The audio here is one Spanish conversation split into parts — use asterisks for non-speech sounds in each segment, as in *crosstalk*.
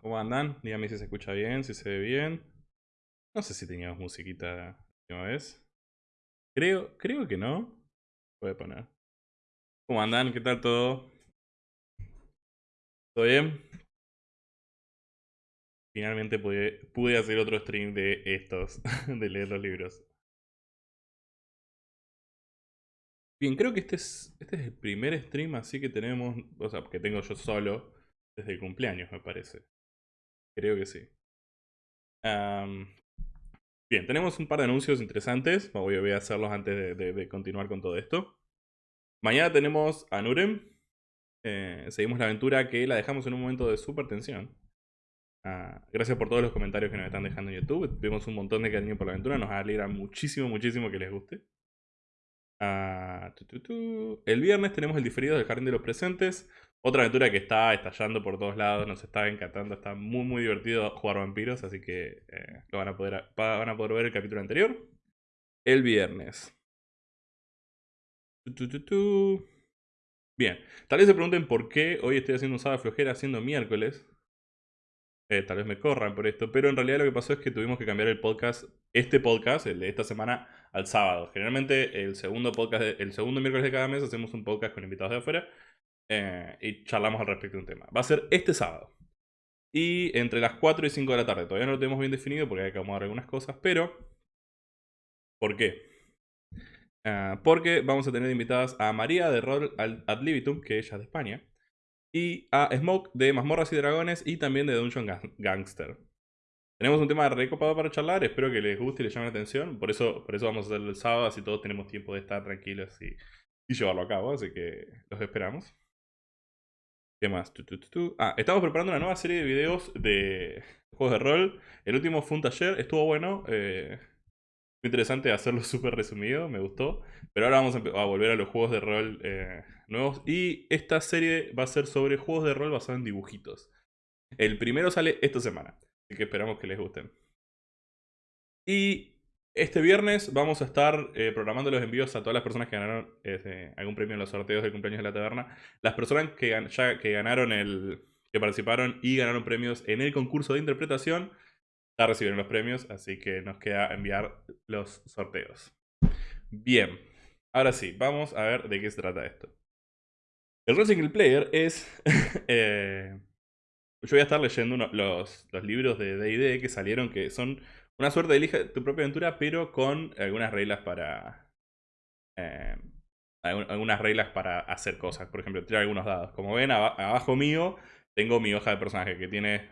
¿Cómo andan? Díganme si se escucha bien, si se ve bien. No sé si teníamos musiquita la última vez. Creo, creo que no. Voy a poner. ¿Cómo andan? ¿Qué tal todo? ¿Todo bien? Finalmente pude, hacer otro stream de estos, *laughs* de leer los libros. Bien, creo que este es, este es el primer stream así que tenemos, o sea, que tengo yo solo desde el cumpleaños, me parece. Creo que sí. bien, tenemos un par de anuncios interesantes. Voy a hacerlos antes de, continuar con todo esto. Mañana tenemos a Nurem. Eh, seguimos la aventura que la dejamos en un momento de super tensión. Ah, gracias por todos los comentarios que nos están dejando en YouTube. Vemos un montón de cariño por la aventura. Nos alegra muchísimo, muchísimo que les guste. Ah, el viernes tenemos el diferido del Jardín de los Presentes. Otra aventura que está estallando por todos lados, nos está encantando, está muy muy divertido jugar vampiros, así que eh, lo van a, poder, van a poder ver el capítulo anterior. El viernes. Bien, tal vez se pregunten por qué hoy estoy haciendo un sábado flojera haciendo miércoles. Eh, tal vez me corran por esto, pero en realidad lo que pasó es que tuvimos que cambiar el podcast, este podcast, el de esta semana, al sábado. Generalmente el segundo podcast, el segundo miércoles de cada mes hacemos un podcast con invitados de afuera eh, y charlamos al respecto de un tema. Va a ser este sábado. Y entre las 4 y 5 de la tarde. Todavía no lo tenemos bien definido porque hay que acomodar algunas cosas, pero... ¿Por qué? Ah, porque vamos a tener invitadas a María de Roll Ad Libitum, que ella es de España, y a Smoke de Mazmorras y Dragones y también de Dungeon Gangster. Tenemos un tema recopado para charlar, espero que les guste y les llame la atención. Por eso, por eso vamos a hacerlo el sábado, así todos tenemos tiempo de estar tranquilos y, llevarlo a cabo, así que los esperamos. ¿Qué más? ah, estamos preparando una nueva serie de videos de juegos de rol. El último fue un taller, estuvo bueno. Eh, fue interesante hacerlo *laughs* súper resumido, me gustó. Pero ahora vamos a, volver a los juegos de rol eh, nuevos. Y esta serie va a ser sobre juegos de rol basados en dibujitos. El primero sale esta semana. Así que esperamos que les gusten. Y este viernes vamos a estar eh, programando los envíos a todas las personas que ganaron este, algún premio en los sorteos de cumpleaños de la taberna. Las personas que, ganaron el. que participaron y ganaron premios en el concurso de interpretación. Ya recibieron los premios, así que nos queda enviar los sorteos. Bien, ahora sí, vamos a ver de qué se trata esto. El rol single player es *laughs* eh, yo voy a estar leyendo los, libros de D&D que salieron, que son una suerte de elige tu propia aventura, pero con algunas reglas para... Eh, algunas reglas para hacer cosas. Por ejemplo, tirar algunos dados. Como ven, abajo mío tengo mi hoja de personaje que tiene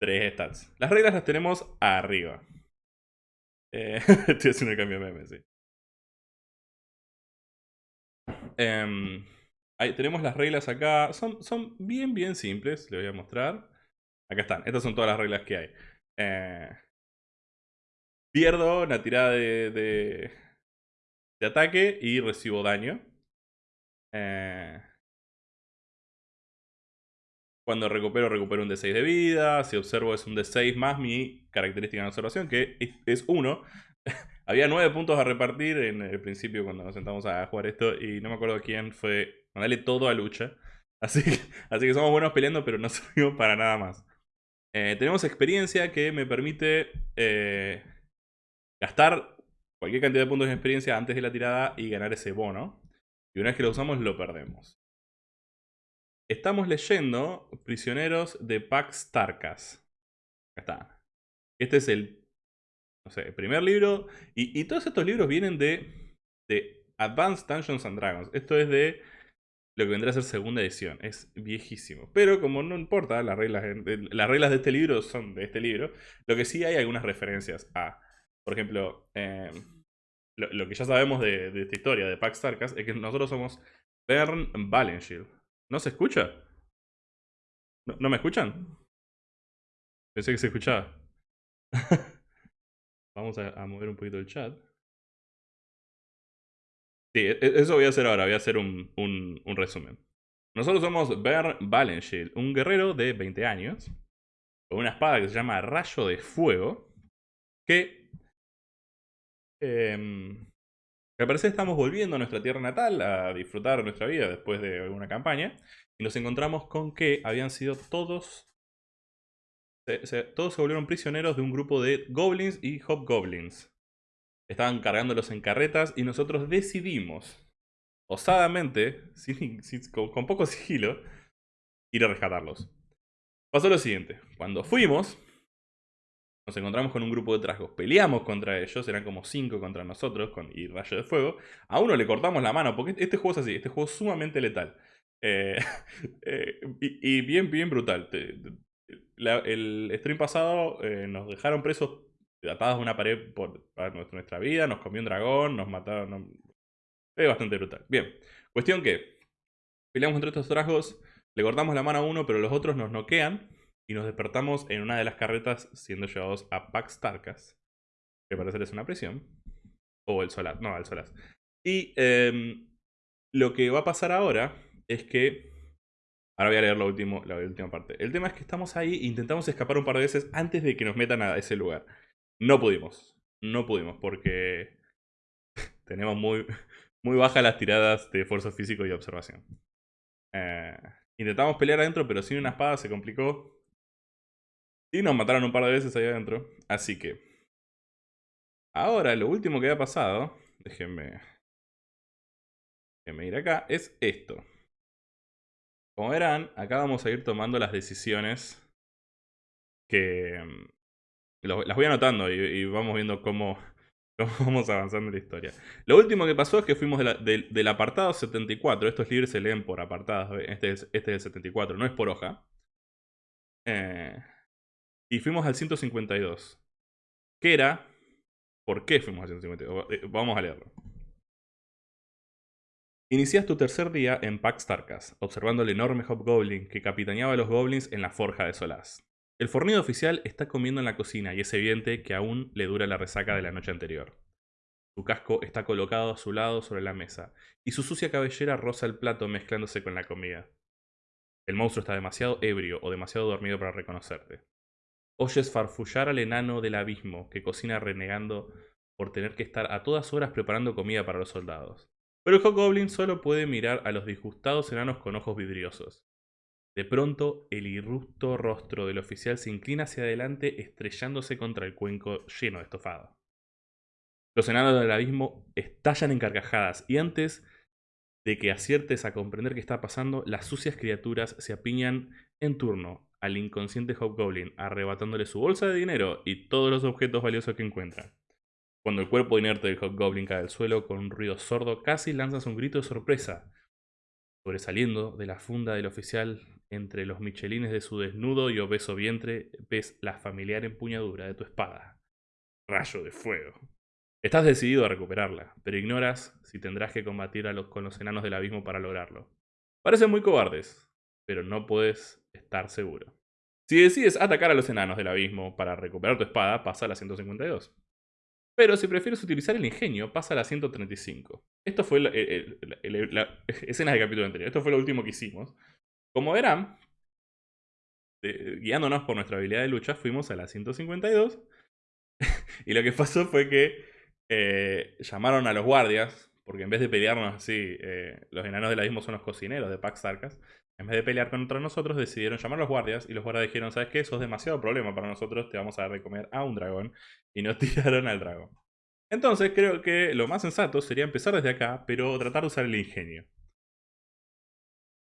tres stats. Las reglas las tenemos arriba. Eh, *laughs* estoy haciendo el cambio de meme, sí. Em, Ahí tenemos las reglas acá. Son, son bien, bien simples. Les voy a mostrar. Acá están. Estas son todas las reglas que hay. Eh, pierdo una tirada de, de, ataque y recibo daño. Eh, cuando recupero, recupero un D6 de vida. Si observo es un D6 más mi característica de observación, que es 1. *laughs* Había 9 puntos a repartir en el principio cuando nos sentamos a jugar esto y no me acuerdo quién fue Dale todo a lucha. *laughs* Así que, así que somos buenos peleando, pero no *laughs* servimos para nada más. Eh, tenemos experiencia que me permite eh, gastar cualquier cantidad de puntos de experiencia antes de la tirada y ganar ese bono. Y una vez que lo usamos, lo perdemos. Estamos leyendo Prisioneros de Pax Tarkas. Acá está. Este es el, no sé, primer libro. Y, y todos estos libros vienen de, de Advanced Dungeons and Dragons. Esto es de lo que vendrá a ser segunda edición. Es viejísimo. Pero como no importa, las reglas, las reglas de este libro son de este libro. Lo que sí hay algunas referencias a, por ejemplo, em, lo, que ya sabemos de, esta historia de Pax Tarkas es que nosotros somos Bern Valenshield. ¿No se escucha? ¿No, me escuchan? Pensé que se escuchaba. *laughs* Vamos a mover un poquito el chat. Sí, e, e, eso voy a hacer ahora, voy a hacer un, resumen. Nosotros somos Ber Valenshield, un guerrero de 20 años, con una espada que se llama Rayo de Fuego, que... Eh, al parecer estamos volviendo a nuestra tierra natal a disfrutar nuestra vida después de alguna campaña, y nos encontramos con que habían sido todos... todos se volvieron prisioneros de un grupo de goblins y hobgoblins. Estaban cargándolos en carretas y nosotros decidimos, osadamente, *laughs* con, poco sigilo, ir a rescatarlos. Pasó lo siguiente, cuando fuimos, nos encontramos con un grupo de trasgos, peleamos contra ellos, eran como 5 contra nosotros, con y rayo de fuego. A uno le cortamos la mano, porque este juego es así, este juego es sumamente letal. Eh, *laughs* eh, y, bien, bien brutal. el stream pasado eh, nos dejaron presos atados a una pared por nuestra vida, nos comió un dragón, nos mataron. Es bastante brutal. Bien, cuestión que peleamos contra estos trasgos, le cortamos la mano a uno, pero los otros nos noquean y nos despertamos en una de las carretas siendo llevados a Pax Tarkas, que parece es una prisión. O el Solas, no, el Solas. Y em, lo que va a pasar ahora es que Ahora voy a leer la, último, la última parte. El tema es que estamos ahí intentamos escapar un par de veces antes de que nos metan a ese lugar. No pudimos. No pudimos porque *laughs* tenemos muy, muy bajas las tiradas de esfuerzo físico y observación. Eh, intentamos pelear adentro, pero sin una espada se complicó. Y nos mataron un par de veces ahí adentro. Así que... Ahora, lo último que ha pasado... Déjenme... Déjenme ir acá. Es esto. Como verán, acá vamos a ir tomando las decisiones que, las voy anotando y, vamos viendo *laughs* cómo, vamos avanzando en la historia. Lo último que pasó es que fuimos del apartado 74. Estos libros se leen por apartados. Este es, este es el 74, no es por hoja. Eh, Y fuimos al 152. ¿Qué era? ¿Por qué fuimos al 152? Eh, vamos a leerlo. Inicias tu tercer día en Pax Tarkas, observando el enorme Hobgoblin que capitaneaba a los goblins en la forja de Solaz. El fornido oficial está comiendo en la cocina y es evidente que aún le dura la resaca de la noche anterior. Su casco está colocado a su lado sobre la mesa, y su sucia cabellera roza el plato mezclándose con la comida. El monstruo está demasiado ebrio o demasiado dormido para reconocerte. Oyes farfullar al enano del abismo que cocina renegando por tener que estar a todas horas preparando comida para los soldados. Pero el Hobgoblin solo puede mirar a los disgustados enanos con ojos vidriosos. De pronto, el irrupto rostro del oficial se inclina hacia adelante estrellándose contra el cuenco lleno de estofado. Los enanos del abismo estallan en carcajadas y antes de que aciertes a comprender qué está pasando, las sucias criaturas se apiñan en turno al inconsciente Hobgoblin, arrebatándole su bolsa de dinero y todos los objetos valiosos que encuentran. Cuando el cuerpo inerte del Hobgoblin cae al suelo con un ruido sordo, casi lanzas un grito de sorpresa. Sobresaliendo de la funda del oficial entre los michelines de su desnudo y obeso vientre, ves la familiar empuñadura de tu espada. Rayo de fuego. Estás decidido a recuperarla, pero ignoras si tendrás que combatir a los, con los enanos del abismo para lograrlo. Parecen muy cobardes, pero no puedes estar seguro. Si decides atacar a los enanos del abismo para recuperar tu espada, pasa a la 152. Pero si prefieres utilizar el ingenio, pasa a la 135. Esto fue la, *laughs* escena del capítulo anterior. Esto fue lo último que hicimos. Como verán, guiándonos por nuestra habilidad de lucha, fuimos a la 152. *laughs* y lo que pasó fue que eh, llamaron a los guardias, porque en vez de pelearnos así, eh, los enanos del abismo son los cocineros de Pax Tarkas. En vez de pelear contra nosotros, decidieron llamar a los guardias y los guardias dijeron, ¿sabes qué? Eso es demasiado problema para nosotros, te vamos a dar de comer a un dragón y nos *laughs* tiraron al dragón. Entonces creo que lo más sensato sería empezar desde acá, pero tratar de usar el ingenio.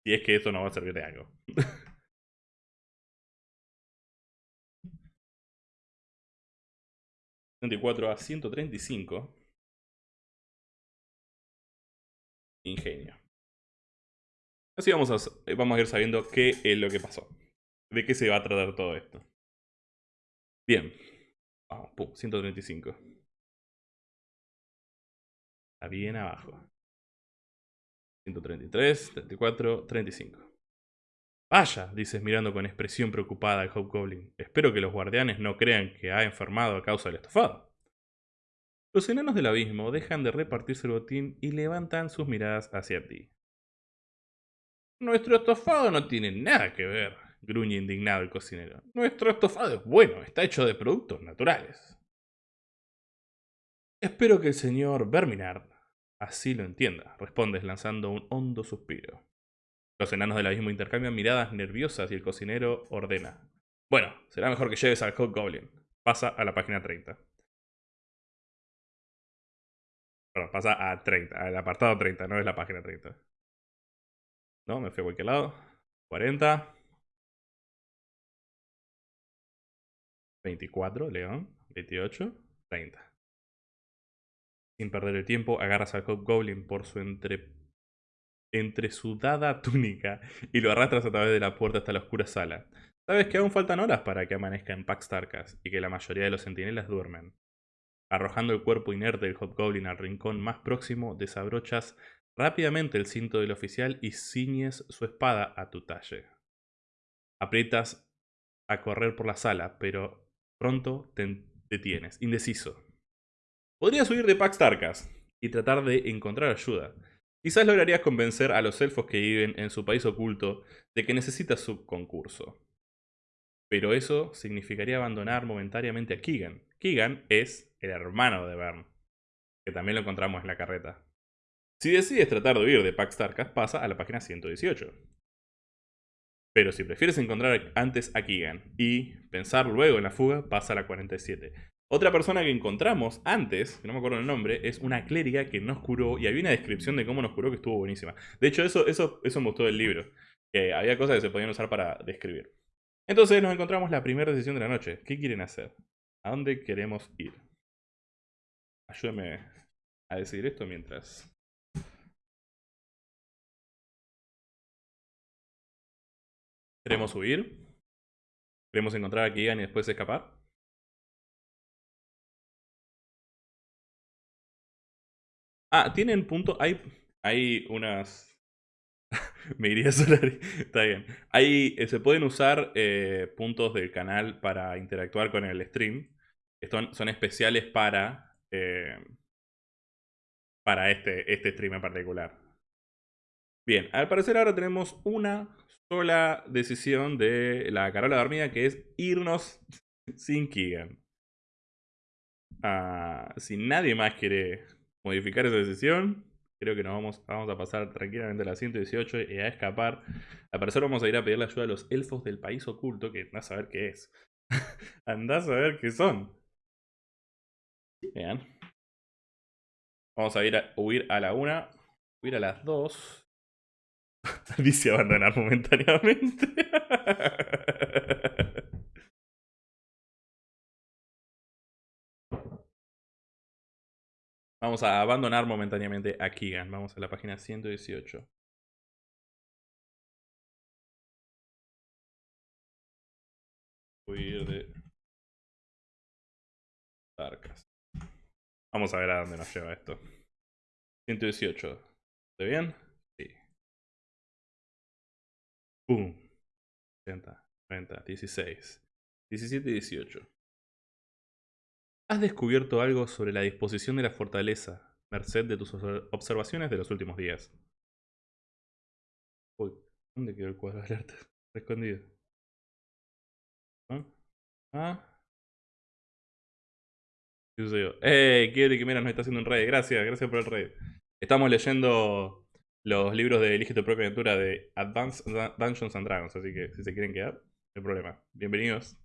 Si es que eso no va a servir de algo. *laughs* 34 a 135. Ingenio. Así vamos a, vamos a ir sabiendo qué es lo que pasó. De qué se va a tratar todo esto. Bien. Vamos, pum, 135. Está bien abajo. 133, 34, 35. Vaya, dices mirando con expresión preocupada al Hobgoblin. Espero que los guardianes no crean que ha enfermado a causa del estofado. Los enanos del abismo dejan de repartirse el botín y levantan sus miradas hacia ti. Nuestro estofado no tiene nada que ver, gruñe indignado el cocinero. Nuestro estofado es bueno, está hecho de productos naturales. Espero que el señor Verminard así lo entienda, respondes lanzando un hondo suspiro. Los enanos del abismo intercambian miradas nerviosas y el cocinero ordena. Bueno, será mejor que lleves al Hobgoblin. Pasa a la página 30. Perdón, pasa a 30, al apartado 30, no es la página 30. No, me fui a cualquier lado. 40. 24, León. 28, 30. Sin perder el tiempo, agarras al Hobgoblin por su entre... entresudada *laughs* túnica y lo arrastras a través de la puerta hasta la oscura sala. Sabes que aún faltan horas para que amanezca en Pax Tarkas y que la mayoría de los centinelas duermen. Arrojando el cuerpo inerte del Hobgoblin al rincón más próximo, desabrochas rápidamente el cinto del oficial y ciñes su espada a tu talle. Aprietas a correr por la sala, pero pronto te detienes, indeciso. Podrías huir de Pax Tarkas y tratar de encontrar ayuda. Quizás lograrías convencer a los elfos que viven en su país oculto de que necesitas su concurso. Pero eso significaría abandonar momentáneamente a Keegan. Keegan es el hermano de Bern, que también lo encontramos en la carreta. Si decides tratar de huir de Pax Tarkas, pasa a la página 118. Pero si prefieres encontrar antes a Keegan y pensar luego en la fuga, pasa a la 47. Otra persona que encontramos antes, que no me acuerdo el nombre, es una clériga que nos curó y había una descripción de cómo nos curó que estuvo buenísima. De hecho, eso, eso, eso me gustó del libro, que había cosas que se podían usar para describir. Entonces nos encontramos la primera decisión de la noche. ¿Qué quieren hacer? ¿A dónde queremos ir? Ayúdame a decir esto mientras ¿Queremos huir? Queremos encontrar a Keegan y después escapar. Ah, tienen punto. Hay, hay unas. *laughs* Me iría a solar. *laughs* Está bien. Eh, se pueden usar eh, puntos del canal para interactuar con el stream. Son especiales para. Eh, para este, este stream en particular. Bien, al parecer ahora tenemos una sola decisión de la Carola dormida que es irnos *laughs* sin Keegan. Ah, si nadie más quiere modificar esa decisión, creo que nos vamos, vamos a pasar tranquilamente a la 118 y a escapar. Al parecer vamos a ir a pedir la ayuda a los elfos del país oculto, que andás a saber qué es. *laughs* andás a ver qué son. Vean. Vamos a ir a huir a la 1, huir a las 2. *laughs* Dice abandonar momentáneamente. *laughs* Vamos a abandonar momentáneamente a Keegan. Vamos a la página 118. Huir de Tarkas. Vamos a ver a dónde nos lleva esto. 118. ¿Está bien? Pum. 80, 90, 16, 17 y 18. Has descubierto algo sobre la disposición de la fortaleza, merced de tus observaciones de los últimos días. Uy, ¿dónde quedó el cuadro de alerta? Escondido. ¿Ah? ¿Ah? ¿Qué sucedió? ¡Eh! Quiere que mira nos está haciendo un raid. Gracias, gracias por el raid. Estamos leyendo los libros de Elige tu propia aventura de Advanced Dungeons Dragons, así que si se quieren quedar, no hay problema. Bienvenidos.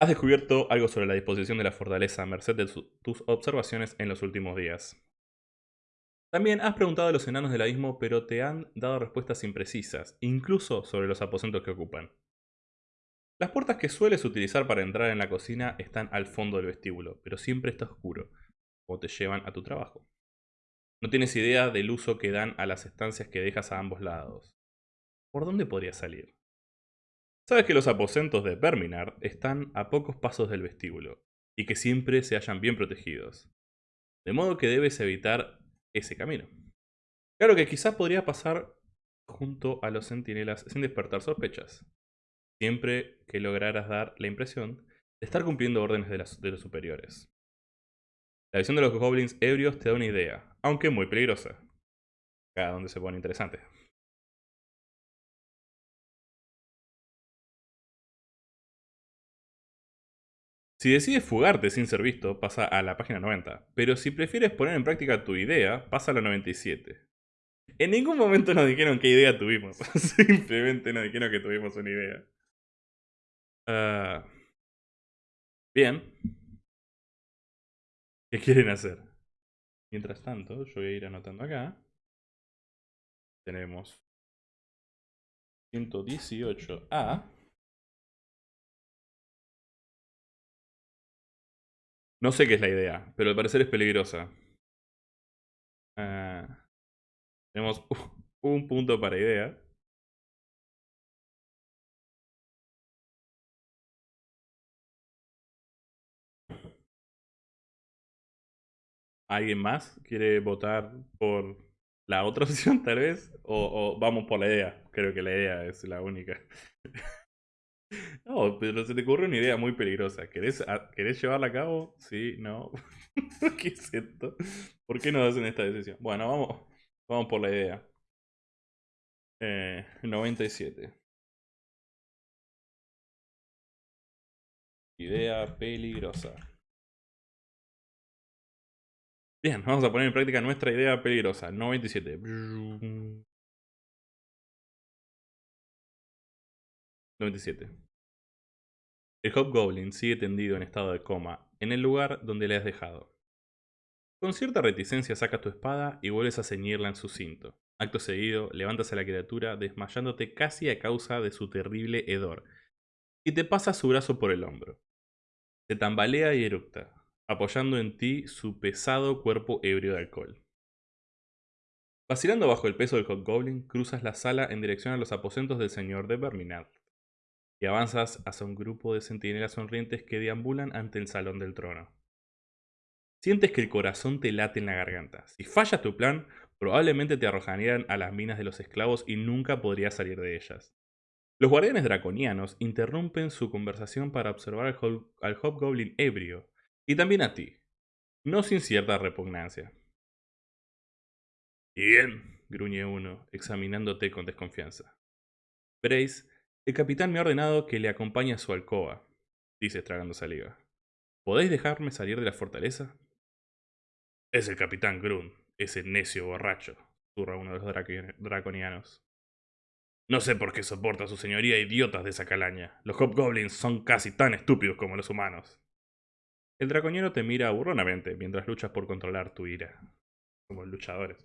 Has descubierto algo sobre la disposición de la fortaleza a merced de tus observaciones en los últimos días. También has preguntado a los enanos del abismo, pero te han dado respuestas imprecisas, incluso sobre los aposentos que ocupan. Las puertas que sueles utilizar para entrar en la cocina están al fondo del vestíbulo, pero siempre está oscuro, o te llevan a tu trabajo. No tienes idea del uso que dan a las estancias que dejas a ambos lados. ¿Por dónde podrías salir? Sabes que los aposentos de Verminard están a pocos pasos del vestíbulo, y que siempre se hallan bien protegidos. De modo que debes evitar ese camino. Claro que quizás podría pasar junto a los centinelas sin despertar sospechas, siempre que lograras dar la impresión de estar cumpliendo órdenes de, de los superiores. La visión de los goblins ebrios te da una idea, aunque muy peligrosa. Acá donde se pone interesante. Si decides fugarte sin ser visto, pasa a la página 90. Pero si prefieres poner en práctica tu idea, pasa a la 97. En ningún momento nos dijeron qué idea tuvimos. *laughs* Simplemente nos dijeron que tuvimos una idea. Ah, bien. ¿Qué quieren hacer? Mientras tanto, yo voy a ir anotando acá. Tenemos 118A. No sé qué es la idea, pero al parecer es peligrosa. Ah, tenemos *laughs* un punto para idea. ¿Alguien más quiere votar por la otra *laughs* opción tal vez? O, vamos por la idea. Creo que la idea es la única. *laughs* no, pero se te ocurre una idea muy peligrosa. ¿Querés, ¿querés llevarla a cabo? Sí, no. *laughs* ¿Qué es? ¿Por qué no hacen esta decisión? Bueno, vamos, vamos por la idea. Eh, 97. Idea peligrosa. Bien, vamos a poner en práctica nuestra idea peligrosa. 97. 97. El Hobgoblin sigue tendido en estado de coma, en el lugar donde le has dejado. Con cierta reticencia sacas tu espada y vuelves a ceñirla en su cinto. Acto seguido, levantas a la criatura desmayándote casi a causa de su terrible hedor, y te pasas su brazo por el hombro. Se tambalea y eructa, apoyando en ti su pesado cuerpo ebrio de alcohol. Vacilando bajo el peso del Hobgoblin, cruzas la sala en dirección a los aposentos del señor de Verminard. y avanzas hacia un grupo de centinelas sonrientes que deambulan ante el salón del trono. Sientes que el corazón te late en la garganta. Si fallas tu plan, probablemente te arrojarían a las minas de los esclavos y nunca podrías salir de ellas. Los guardianes draconianos interrumpen su conversación para observar al, Hobgoblin ebrio, y también a ti, no sin cierta repugnancia. Bien, gruñe uno, examinándote con desconfianza. Brace, el capitán me ha ordenado que le acompañe a su alcoba, dice tragando saliva. ¿Podéis dejarme salir de la fortaleza? Es el capitán Grun, ese necio borracho, zurra uno de los draconianos. No sé por qué soporta a su señoría idiotas de esa calaña. Los hobgoblins son casi tan estúpidos como los humanos. El draconiano te mira burronamente mientras luchas por controlar tu ira. Como luchadores.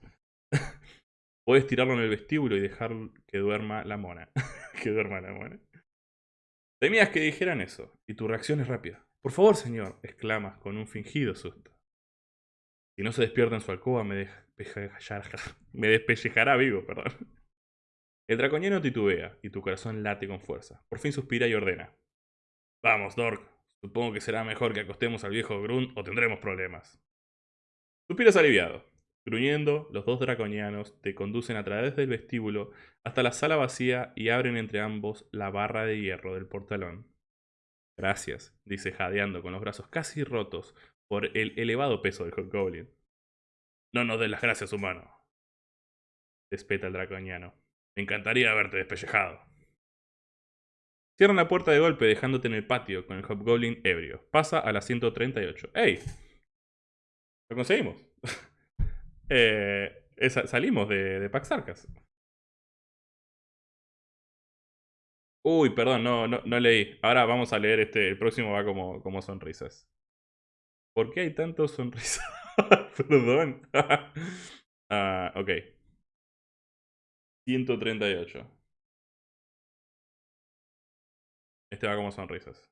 *laughs* Puedes tirarlo en el vestíbulo y dejar que duerma la mona. *laughs* que duerma la mona. Temías que dijeran eso, y tu reacción es rápida. Por favor, señor, exclamas con un fingido susto. Si no se despierta en su alcoba, me, *laughs* me despellejará vivo, perdón. El draconiano titubea, y tu corazón late con fuerza. Por fin suspira y ordena. Vamos, Dork. Supongo que será mejor que acostemos al viejo Grunt o tendremos problemas. Suspiras aliviado. Gruñendo, los dos draconianos te conducen a través del vestíbulo hasta la sala vacía y abren entre ambos la barra de hierro del portalón. Gracias, dice jadeando con los brazos casi rotos por el elevado peso del Goblin. No nos des las gracias, humano. Despeta el draconiano. Me encantaría haberte despellejado. Cierran la puerta de golpe dejándote en el patio con el Hobgoblin ebrio. Pasa a la 138. ¡Ey! Lo conseguimos. *laughs* eh, salimos de, de Pax Arcas. Uy, perdón, no, no, no, leí. Ahora vamos a leer este. El próximo va como, como sonrisas. ¿Por qué hay tantos sonrisas? *laughs* perdón. *laughs* ah, ok. 138. Este va como sonrisas.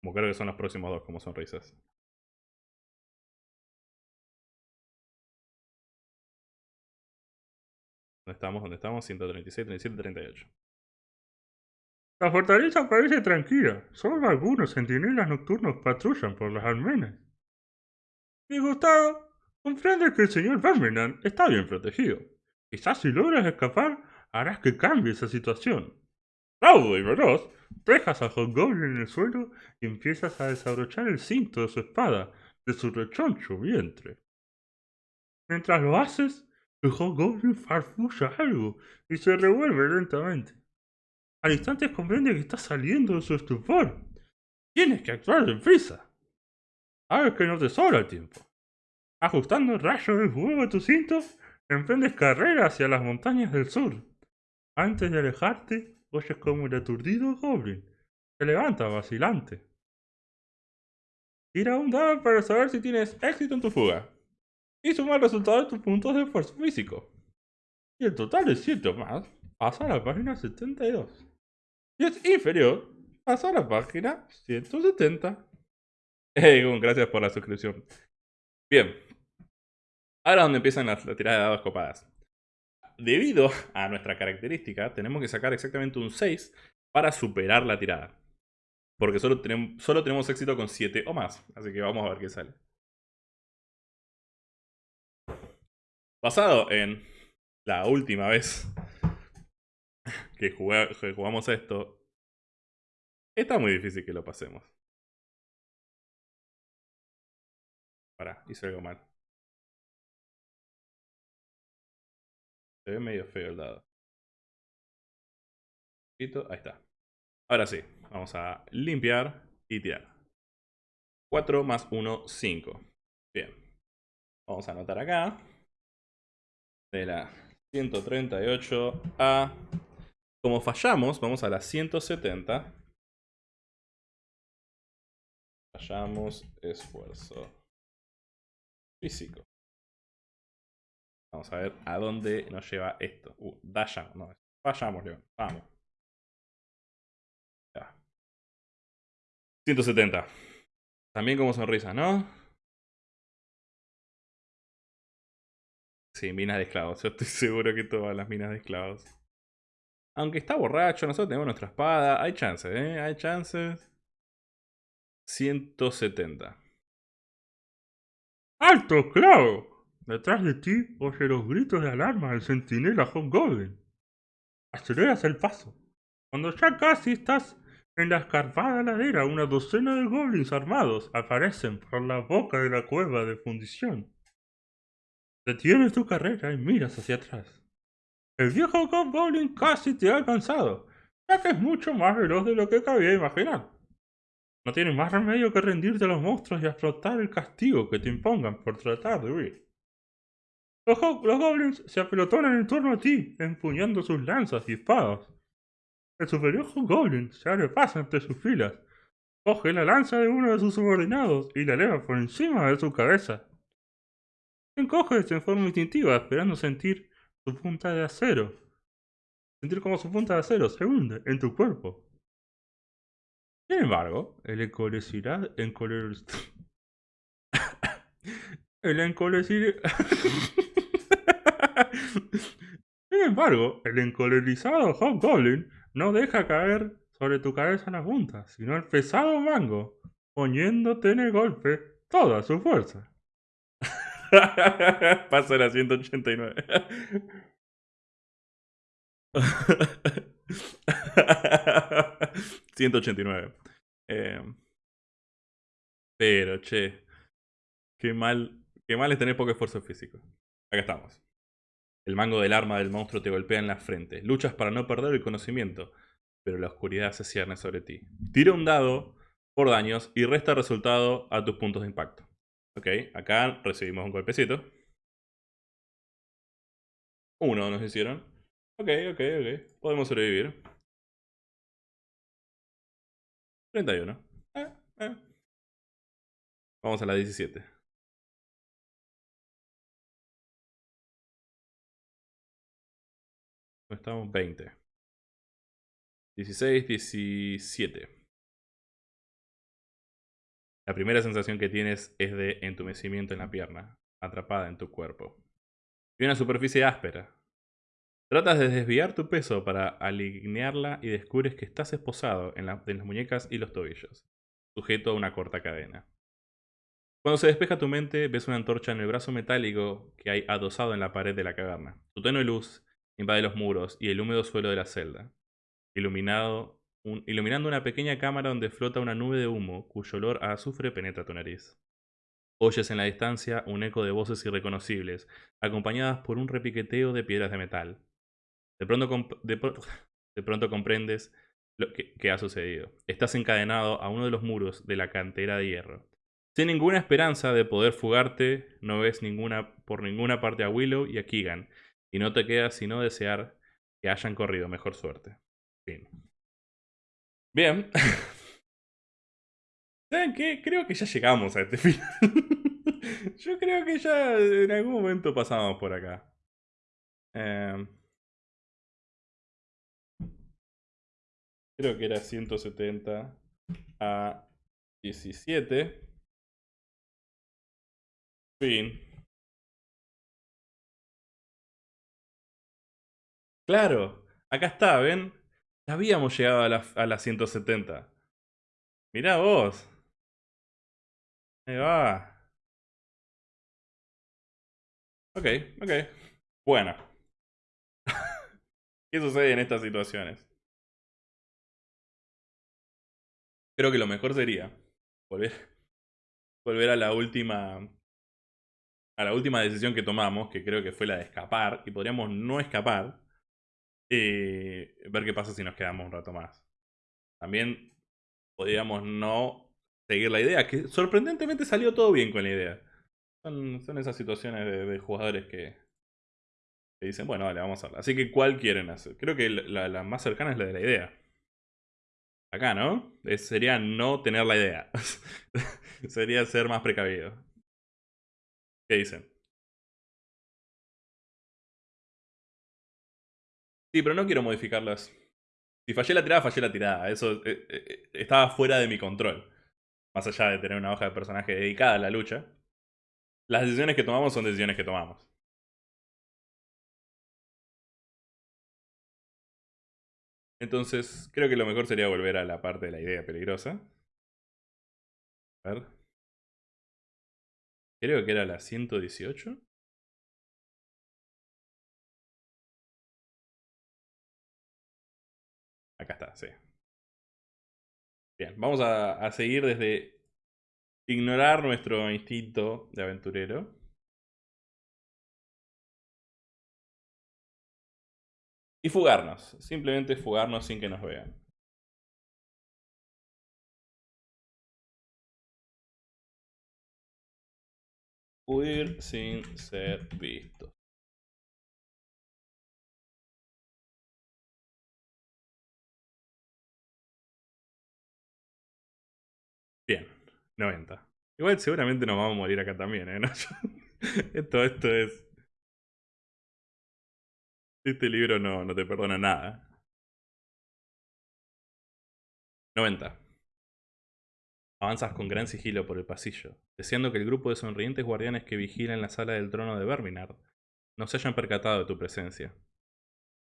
Como creo que son los próximos dos como sonrisas. ¿Dónde estamos? ¿Dónde estamos? 136, 37, 38. La fortaleza parece tranquila. Solo algunos centinelas nocturnos patrullan por las almenas. Disgustado, comprende que el señor Birmingham está bien protegido. Quizás si logras escapar, harás que cambie esa situación. Raudo y veloz, dejas a Hobgoblin en el suelo y empiezas a desabrochar el cinto de su espada de su rechoncho vientre. Mientras lo haces, el Hobgoblin farfulla algo y se revuelve lentamente. Al instante comprende que está saliendo de su estupor. Tienes que actuar deprisa. Sabes que no te sobra el tiempo. Ajustando el rayo del fuego a tu cinto, emprendes carrera hacia las montañas del sur. Antes de alejarte, oyes como el aturdido Goblin se levanta vacilante. Tira un dado para saber si tienes éxito en tu fuga y sumar el resultado de tus puntos de esfuerzo físico. Y el total de 7 o más pasa a la página 72. Y es inferior, pasa a la página 170. Hey, gracias por la suscripción. Bien. Ahora donde empiezan las, tiradas de dados copadas. Debido a nuestra característica, tenemos que sacar exactamente un 6 para superar la tirada. Porque solo tenemos, éxito con 7 o más. Así que vamos a ver qué sale. Basado en la última vez *laughs* que, jugamos esto, está muy difícil que lo pasemos. Para, hice algo mal. Se ve medio feo el dado. Ahí está. Ahora sí, vamos a limpiar y tirar. 4 más 1, 5. Bien. Vamos a anotar acá. De la 138 a como fallamos, vamos a la 170. Fallamos esfuerzo físico. Vamos a ver a dónde nos lleva esto. Uh, Dayan, no, fallamos, León. Vamos. Ya. 170. También como sonrisa, ¿no? Sí, minas de esclavos. Yo estoy *laughs* seguro que todas las minas de esclavos. Aunque está borracho, nosotros tenemos nuestra espada. Hay chances, ¿eh? Hay chances. 170. ¡Alto, clavo! Detrás de ti oye los gritos de alarma del centinela Hobgoblin. Aceleras el paso. Cuando ya casi estás en la escarpada ladera, una docena de goblins armados aparecen por la boca de la cueva de fundición. Detienes tu carrera y miras hacia atrás. El viejo Goblin casi te ha alcanzado, ya que es mucho más veloz de lo que cabía imaginar. No tienes más remedio que rendirte a los monstruos y afrontar el castigo que te impongan por tratar de huir. Los, goblins se apelotonan en torno a ti, empuñando sus lanzas y espadas. El superior goblin se abre paso entre sus filas, coge la lanza de uno de sus subordinados y la eleva por encima de su cabeza. Encoges en forma instintiva, esperando sentir su punta de acero. Sentir como su punta de acero se hunde en tu cuerpo. Sin embargo, el encoler... *coughs* el encolecidad... *coughs* *coughs* Sin embargo, el encolerizado Hobgoblin no deja caer sobre tu cabeza la punta, sino el pesado mango, poniéndote en el golpe toda su fuerza. *laughs* Pasa a 189. ...189... Em, pero, che... Qué mal... Qué mal es tener poco esfuerzo físico. Acá estamos. El mango del arma del monstruo te golpea en la frente. Luchas para no perder el conocimiento, pero la oscuridad se cierne sobre ti. Tira un dado por daños y resta resultado a tus puntos de impacto. Ok, acá recibimos un golpecito. Uno nos hicieron. Ok, ok, ok. Podemos sobrevivir. 31. Eh, eh. Vamos a la 17. Estamos 20. 16, 17. La primera sensación que tienes es de entumecimiento en la pierna, atrapada en tu cuerpo. Y una superficie áspera. Tratas de desviar tu peso para alinearla y descubres que estás esposado en, las muñecas y los tobillos, sujeto a una corta cadena. Cuando se despeja tu mente, ves una antorcha en el brazo metálico que hay adosado en la pared de la caverna. Tu tenue luz invade los muros y el húmedo suelo de la celda, iluminado iluminando una pequeña cámara donde flota una nube de humo cuyo olor a azufre penetra tu nariz. Oyes en la distancia un eco de voces irreconocibles, acompañadas por un repiqueteo de piedras de metal. De pronto, de pronto comprendes lo que, ha sucedido. Estás encadenado a uno de los muros de la cantera de hierro. Sin ninguna esperanza de poder fugarte, no ves ninguna, por ninguna parte a Willow y a Keegan, y no te queda sino desear que hayan corrido mejor suerte. Fin. Bien. *laughs* ¿Saben qué? Creo que ya llegamos a este *laughs* final. Yo creo que ya en algún momento pasamos por acá. Em. creo que era 170 a 17. Fin. Claro, acá está, ¿ven? habíamos llegado a la, a la 170. Mirá vos. Ahí va. Ok, ok. Bueno. *laughs* ¿Qué sucede en estas situaciones? Creo que lo mejor sería volver, volver a la última a la última decisión que tomamos, que creo que fue la de escapar, y podríamos no escapar, y ver qué pasa si nos quedamos un rato más. También podríamos no seguir la idea, que sorprendentemente salió todo bien con la idea. Son, son esas situaciones de, jugadores que, dicen, bueno, vale, vamos a hacerla. Así que, ¿cuál quieren hacer? Creo que la, más cercana es la de la idea. Acá, ¿no? sería no tener la idea. *laughs* sería ser más precavido. ¿Qué dicen? Sí, pero no quiero modificarlas. Si fallé la tirada, fallé la tirada. Eso eh, eh, estaba fuera de mi control. Más allá de tener una hoja de personaje dedicada a la lucha. Las decisiones que tomamos son decisiones que tomamos. Entonces, creo que lo mejor sería volver a la parte de la idea peligrosa. A ver. Creo que era la 118. Acá está, sí. Bien, vamos a, a seguir desde ignorar nuestro instinto de aventurero. Y fugarnos. Simplemente fugarnos sin que nos vean. Huir sin ser visto. 90. Igual seguramente nos vamos a morir acá también, ¿eh? *laughs* esto, esto es... Este libro no, no te perdona nada. 90. Avanzas con gran sigilo por el pasillo, deseando que el grupo de sonrientes guardianes que vigilan la sala del trono de Verminard no se hayan percatado de tu presencia.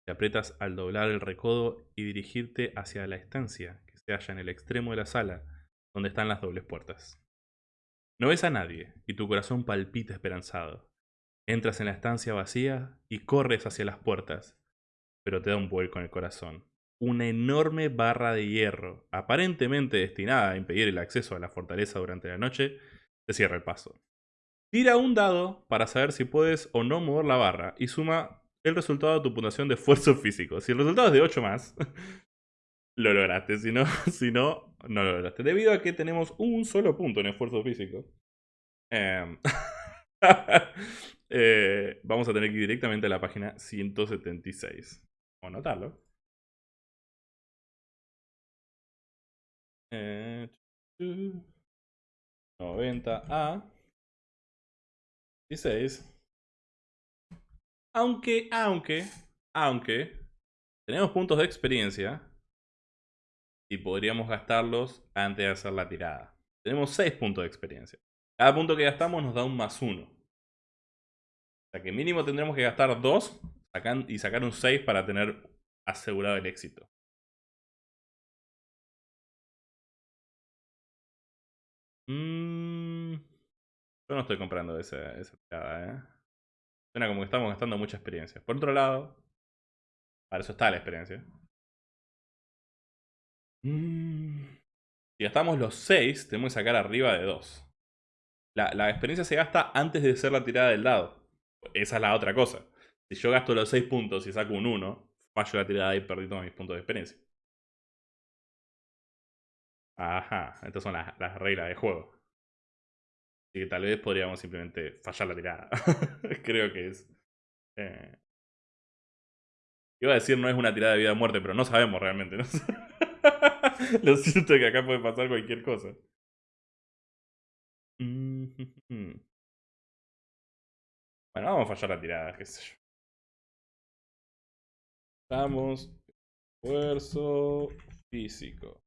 Te aprietas al doblar el recodo y dirigirte hacia la estancia que se halla en el extremo de la sala, donde están las dobles puertas. No ves a nadie y tu corazón palpita esperanzado. Entras en la estancia vacía y corres hacia las puertas, pero te da un vuelco en el corazón una enorme barra de hierro, aparentemente destinada a impedir el acceso a la fortaleza durante la noche, te cierra el paso. Tira un dado para saber si puedes o no mover la barra y suma el resultado de tu puntuación de esfuerzo físico. Si el resultado es de 8 más, *laughs* lo lograste. Si no, *laughs* si no, no lo lograste. Debido a que tenemos un solo punto en esfuerzo físico. Em, *laughs* eh, vamos a tener que ir directamente a la página 176. Vamos a anotarlo. 90 a 16. Aunque, aunque, aunque tenemos puntos de experiencia y podríamos gastarlos antes de hacer la tirada. Tenemos 6 puntos de experiencia. Cada punto que gastamos nos da un más 1. O sea que mínimo tendremos que gastar 2 y sacar un 6 para tener asegurado el éxito. Mm, yo no estoy comprando esa, esa tirada, ¿eh? Suena como que estamos gastando mucha experiencia. Por otro lado, para eso está la experiencia. Mm, si gastamos los 6, tenemos que sacar arriba de 2. La, experiencia se gasta antes de hacer la tirada del dado. Esa es la otra cosa. Si yo gasto los 6 puntos y saco un 1, fallo la tirada y perdí todos mis puntos de experiencia. Ajá, estas son las, reglas de juego. Así que tal vez podríamos simplemente fallar la tirada. *laughs* Creo que es... Eh... Iba a decir no es una tirada de vida o muerte, pero no sabemos realmente. ¿no? *laughs* Lo siento que acá puede pasar cualquier cosa. *laughs* Bueno, vamos a fallar la tirada, qué sé yo. Estamos. Esfuerzo físico.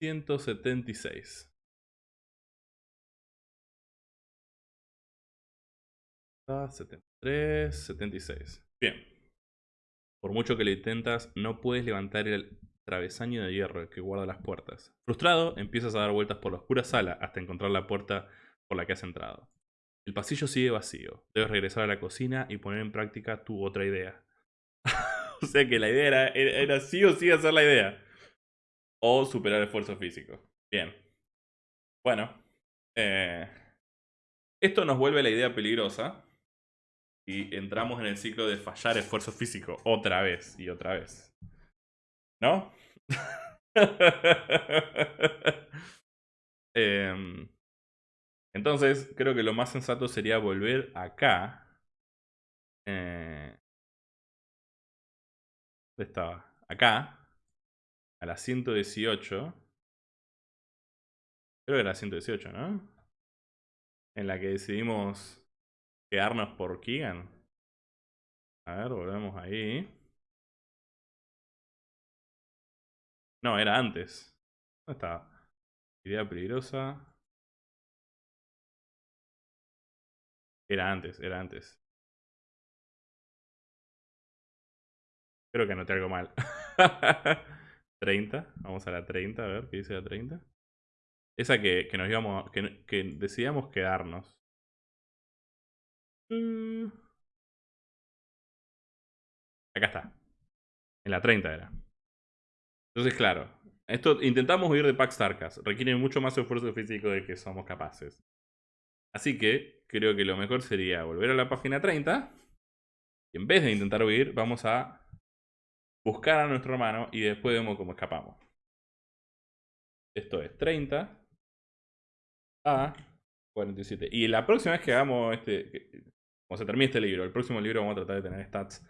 176. 73, 76. Bien. Por mucho que lo intentas, no puedes levantar el travesaño de hierro que guarda las puertas. Frustrado, empiezas a dar vueltas por la oscura sala hasta encontrar la puerta por la que has entrado. El pasillo sigue vacío. Debes regresar a la cocina y poner en práctica tu otra idea. *laughs* o sea que la idea era, sí o sí hacer la idea o superar esfuerzo físico. Bien. Bueno. Eh, esto nos vuelve la idea peligrosa. Y entramos en el ciclo de fallar esfuerzo físico otra vez y otra vez. ¿No? *laughs* Em, entonces, creo que lo más sensato sería volver acá. Eh, ¿Dónde estaba? Acá a la 118. Creo que era la 118, ¿no? En la que decidimos quedarnos por Keegan. A ver, volvemos ahí. No, era antes. ¿Dónde está? Idea peligrosa. Era antes, era antes. Creo que anoté algo mal. *laughs* 30. Vamos a la 30, a ver qué dice la 30. Esa que, que nos íbamos. Que, que decidíamos quedarnos. Mm. Acá está. En la 30 era. Entonces, claro. Esto, intentamos huir de Pax Tarkas. Requiere mucho más esfuerzo físico del que somos capaces. Así que creo que lo mejor sería volver a la página 30. Y en vez de intentar huir, vamos a buscar a nuestro hermano y después vemos cómo escapamos. Esto es 30 a 47. Y la próxima vez que hagamos este, cuando se termine este libro, el próximo libro vamos a tratar de tener stats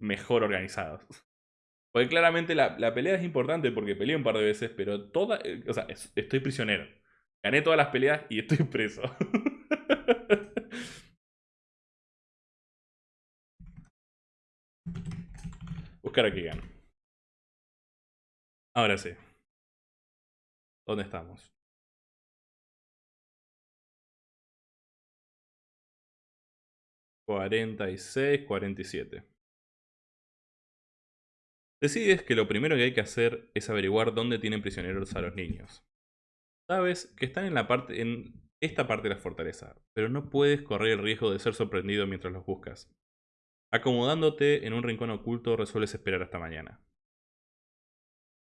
mejor organizados. Porque claramente la, pelea es importante porque peleé un par de veces, pero toda. Eh, o sea, estoy prisionero. Gané todas las peleas y estoy *laughs* preso. Buscar aquí gano. Ahora sí. ¿Dónde estamos? Cuarenta y seis, cuarenta y siete. Decides que lo primero que hay que hacer es averiguar dónde tienen prisioneros a los niños. Sabes que están en, la parte, en esta parte de la fortaleza, pero no puedes correr el riesgo de ser sorprendido mientras los buscas. Acomodándote en un rincón oculto resuelves esperar hasta mañana.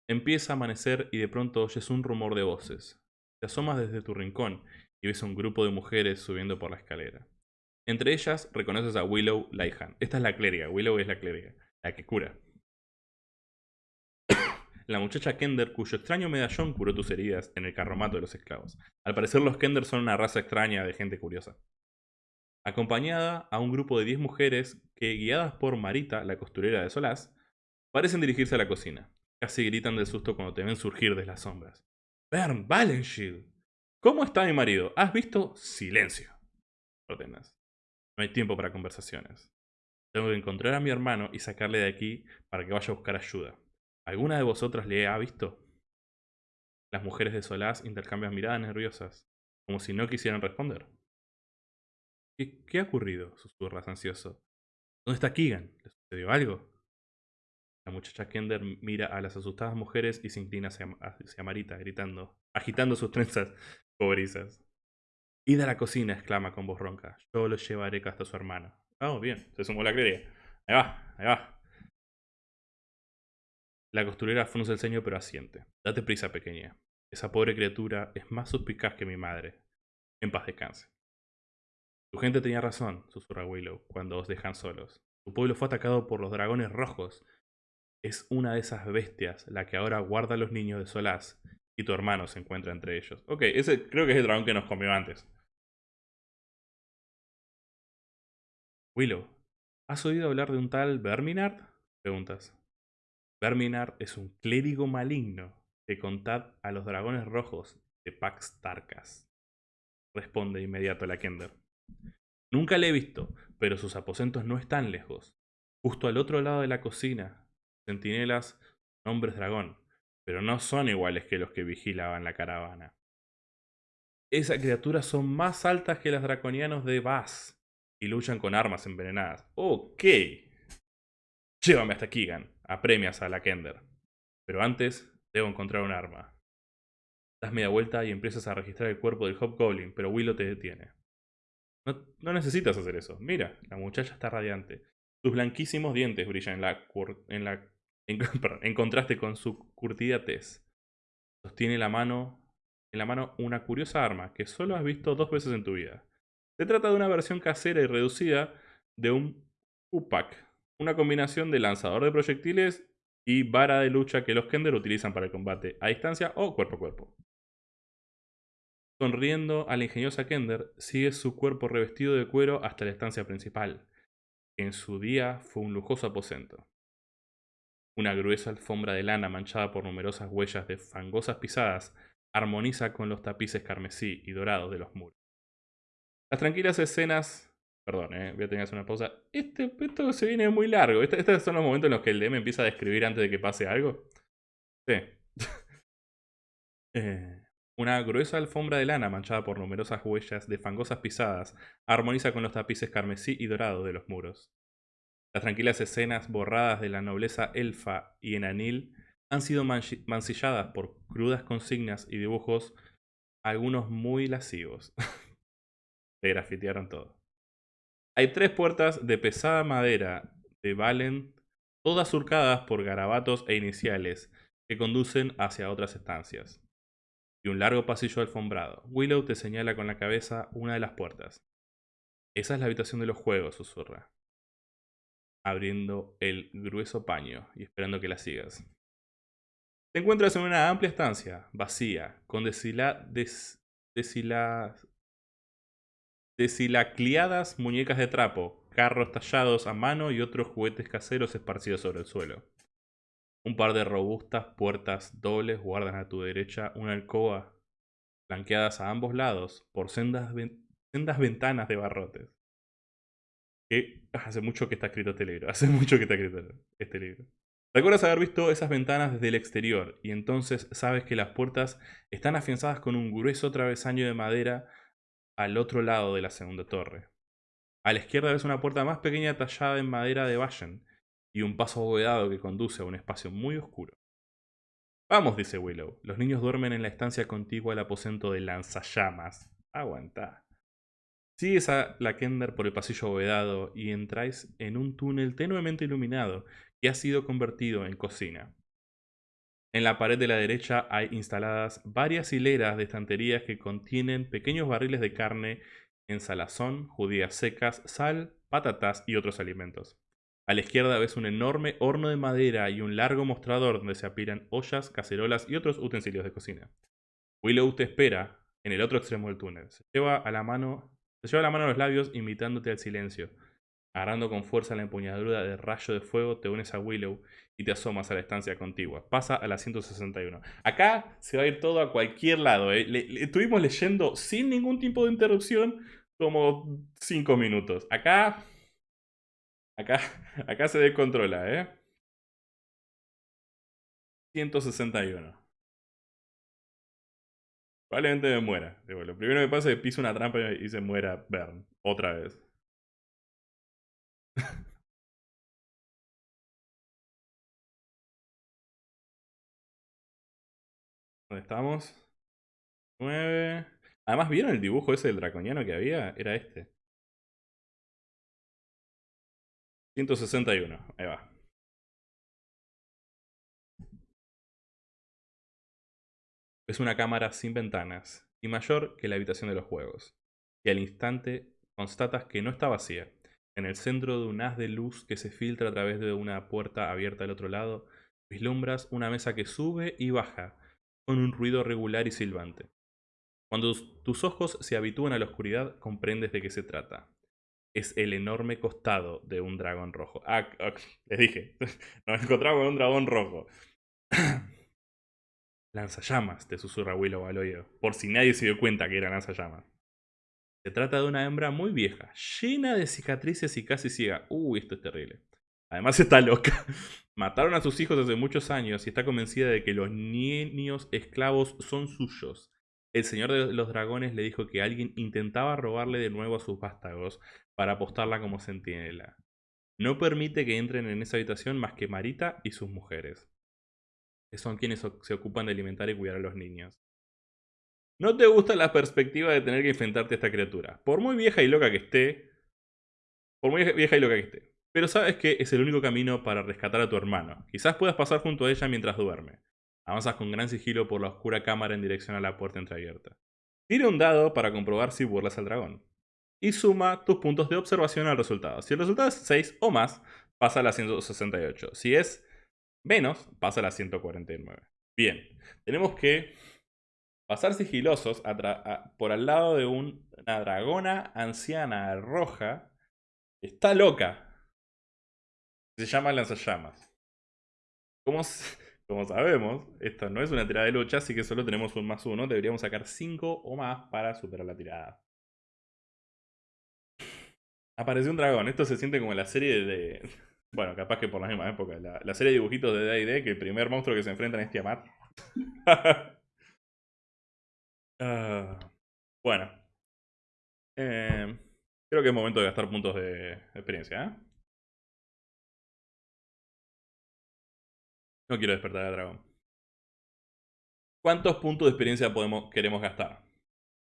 Empieza a amanecer y de pronto oyes un rumor de voces. Te asomas desde tu rincón y ves a un grupo de mujeres subiendo por la escalera. Entre ellas reconoces a Willow Laihan. Esta es la clériga, Willow es la clériga, la que cura *coughs* la muchacha Kender cuyo extraño medallón curó tus heridas en el carromato de los esclavos. Al parecer los Kender son una raza extraña de gente curiosa. Acompañada a un grupo de 10 mujeres que, guiadas por Marita, la costurera de Solás, parecen dirigirse a la cocina. Casi gritan de susto cuando te ven surgir de las sombras. Bern Valenshield. ¿Cómo está mi marido? ¿Has visto? Silencio. Ordenas. No hay tiempo para conversaciones. Tengo que encontrar a mi hermano y sacarle de aquí para que vaya a buscar ayuda. ¿Alguna de vosotras le ha visto? Las mujeres de Solás intercambian miradas nerviosas, como si no quisieran responder. ¿Qué, ha ocurrido? susurras ansioso. ¿Dónde está Keegan? ¿Le sucedió algo? La muchacha Kender mira a las asustadas mujeres y se inclina hacia, Marita, gritando, agitando sus trenzas *laughs* cobrizas. Id a la cocina, exclama con voz ronca. Yo lo llevaré hasta su hermano. Oh, bien, se sumó la clériga. Ahí va, ahí va. La costurera frunce el ceño pero asiente. Date prisa, pequeña. Esa pobre criatura es más suspicaz que mi madre. En paz descanse. Tu gente tenía razón, susurra Willow, cuando os dejan solos. Tu pueblo fue atacado por los dragones rojos. Es una de esas bestias la que ahora guarda a los niños de Solaz y tu hermano se encuentra entre ellos. Ok, ese creo que es el dragón que nos comió antes. Willow, ¿has oído hablar de un tal Verminard? Preguntas. Verminar es un clérigo maligno que contad a los dragones rojos de Pax Tarkas. Responde inmediato la Kender. Nunca le he visto, pero sus aposentos no están lejos. Justo al otro lado de la cocina, centinelas, hombres dragón, pero no son iguales que los que vigilaban la caravana. Esas criaturas son más altas que las draconianos de Vaz y luchan con armas envenenadas. Ok. Llévame hasta Keegan apremias a la Kender. Pero antes, debo encontrar un arma. Das media vuelta y empiezas a registrar el cuerpo del Hobgoblin, pero Willow te detiene. No, necesitas hacer eso. Mira, la muchacha está radiante. Sus blanquísimos dientes brillan en la, en la *laughs* en, contraste con su curtida tez. Sostiene la mano, en la mano una curiosa arma que solo has visto dos veces en tu vida. Se trata de una versión casera y reducida de un Upak, una combinación de lanzador de proyectiles y vara de lucha que los Kender utilizan para el combate a distancia o cuerpo a cuerpo. Sonriendo a la ingeniosa Kender, sigue su cuerpo revestido de cuero hasta la estancia principal, que en su día fue un lujoso aposento. Una gruesa alfombra de lana manchada por numerosas huellas de fangosas pisadas armoniza con los tapices carmesí y dorados de los muros. Las tranquilas escenas Perdón, eh, voy a tener que hacer una pausa. Este, esto se viene muy largo. Este, estos son los momentos en los que el DM empieza a describir antes de que pase algo. Sí. *laughs* Eh, una gruesa alfombra de lana manchada por numerosas huellas de fangosas pisadas armoniza con los tapices carmesí y dorado de los muros. Las tranquilas escenas borradas de la nobleza elfa y enanil han sido mancilladas por crudas consignas y dibujos, algunos muy lascivos. *laughs* Le grafitearon todo. Hay tres puertas de pesada madera de Valen, todas surcadas por garabatos e iniciales, que conducen hacia otras estancias. Y un largo pasillo alfombrado. Willow te señala con la cabeza una de las puertas. Esa es la habitación de los juegos, susurra. Abriendo el grueso paño y esperando que la sigas. Te encuentras en una amplia estancia, vacía, con desila, deshilacliadas muñecas de trapo, carros tallados a mano y otros juguetes caseros esparcidos sobre el suelo. Un par de robustas puertas dobles guardan a tu derecha una alcoba, flanqueadas a ambos lados por sendas, sendas ventanas de barrotes. Que hace mucho que está escrito este libro, *laughs* hace mucho que está escrito este libro. Recuerdas haber visto esas ventanas desde el exterior y entonces sabes que las puertas están afianzadas con un grueso travesaño de madera al otro lado de la segunda torre. A la izquierda ves una puerta más pequeña tallada en madera de Vallen y un paso abovedado que conduce a un espacio muy oscuro. Vamos, dice Willow. Los niños duermen en la estancia contigua al aposento de lanzallamas. Aguanta. Sigues a la Kender por el pasillo abovedado y entráis en un túnel tenuemente iluminado que ha sido convertido en cocina. En la pared de la derecha hay instaladas varias hileras de estanterías que contienen pequeños barriles de carne en salazón, judías secas, sal, patatas y otros alimentos. A la izquierda ves un enorme horno de madera y un largo mostrador donde se apilan ollas, cacerolas y otros utensilios de cocina. Willow te espera en el otro extremo del túnel. Se lleva a la mano, se lleva la mano a los labios imitándote al silencio. Agarrando con fuerza la empuñadura de rayo de fuego, te unes a Willow y te asomas a la estancia contigua. Pasa a la 161. Acá se va a ir todo a cualquier lado. ¿eh? estuvimos leyendo sin ningún tipo de interrupción como 5 minutos. Acá Acá, acá se descontrola, ¿eh? 161. Probablemente me muera. lo primero que pasa es que piso una trampa y se muera Bern. Otra vez. ¿Dónde estamos? 9. Además, ¿vieron el dibujo ese del draconiano que había? Era este. 161, ahí va. Es una cámara sin ventanas y mayor que la habitación de los juegos. Y al instante constatas que no está vacía. En el centro de un haz de luz que se filtra a través de una puerta abierta al otro lado, vislumbras una mesa que sube y baja, con un ruido regular y silbante. Cuando tus ojos se habitúan a la oscuridad, comprendes de qué se trata es el enorme costado de un dragón rojo. Ah, les dije, *laughs* nos encontramos con un dragón rojo. *clears throat* lanzallamas, te susurra Willow al oído, por si nadie se dio cuenta que era lanzallamas. Se trata de una hembra muy vieja, llena de cicatrices y casi ciega. Uy, esto es terrible. Además *laughs* está loca. Mataron a sus hijos hace muchos años y está convencida de que los niños esclavos son suyos. El señor de los dragones le dijo que alguien intentaba robarle de nuevo a sus vástagos para apostarla como centinela. No permite que entren en esa habitación más que Marita y sus mujeres, son quienes se ocupan de alimentar y cuidar a los niños. No te gusta la perspectiva de tener que enfrentarte a esta criatura, por muy vieja y loca que esté, por muy vieja y loca que esté. Pero sabes que es el único camino para rescatar a tu hermano. Quizás puedas pasar junto a ella mientras duerme. Avanzas con gran sigilo por la oscura cámara en dirección a la puerta entreabierta. Tira un dado para comprobar si burlas al dragón. Y suma tus puntos de observación al resultado. Si el resultado es 6 o más, pasa a la 168. Si es menos, pasa a la 149. Bien, tenemos que pasar sigilosos por al lado de una dragona anciana roja. Está loca. Se llama lanzallamas. ¿Cómo *laughs* como sabemos, esto no es una tirada de lucha, así que solo tenemos un más uno. Deberíamos sacar 5 o más para superar la tirada. Apareció un dragón. Esto se siente como la serie de... *laughs* Bueno, capaz que por la misma época. La, serie de dibujitos de D&D que el primer monstruo que se enfrentan es Tiamat. *laughs* Ah, bueno. Eh, creo que es momento de gastar puntos de experiencia. ¿eh? No quiero despertar al dragón. ¿Cuántos puntos de experiencia podemos, queremos gastar?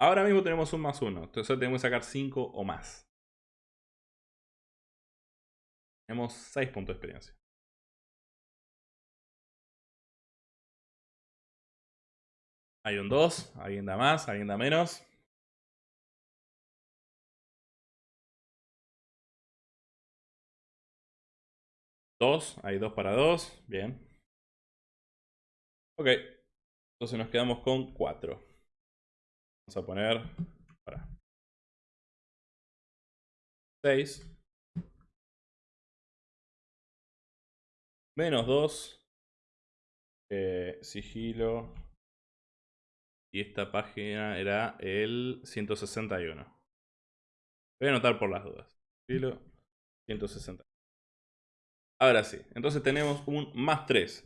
Ahora mismo tenemos un más uno. Entonces tenemos que sacar cinco o más. Tenemos 6 puntos de experiencia. Hay un 2, alguien da más, alguien da menos. Dos, hay dos para dos, bien. Ok, entonces nos quedamos con 4. Vamos a poner... Para. 6. Menos 2. Eh, sigilo. Y esta página era el 161. Voy a anotar por las dudas. Sigilo 160. Ahora sí. Entonces tenemos un más 3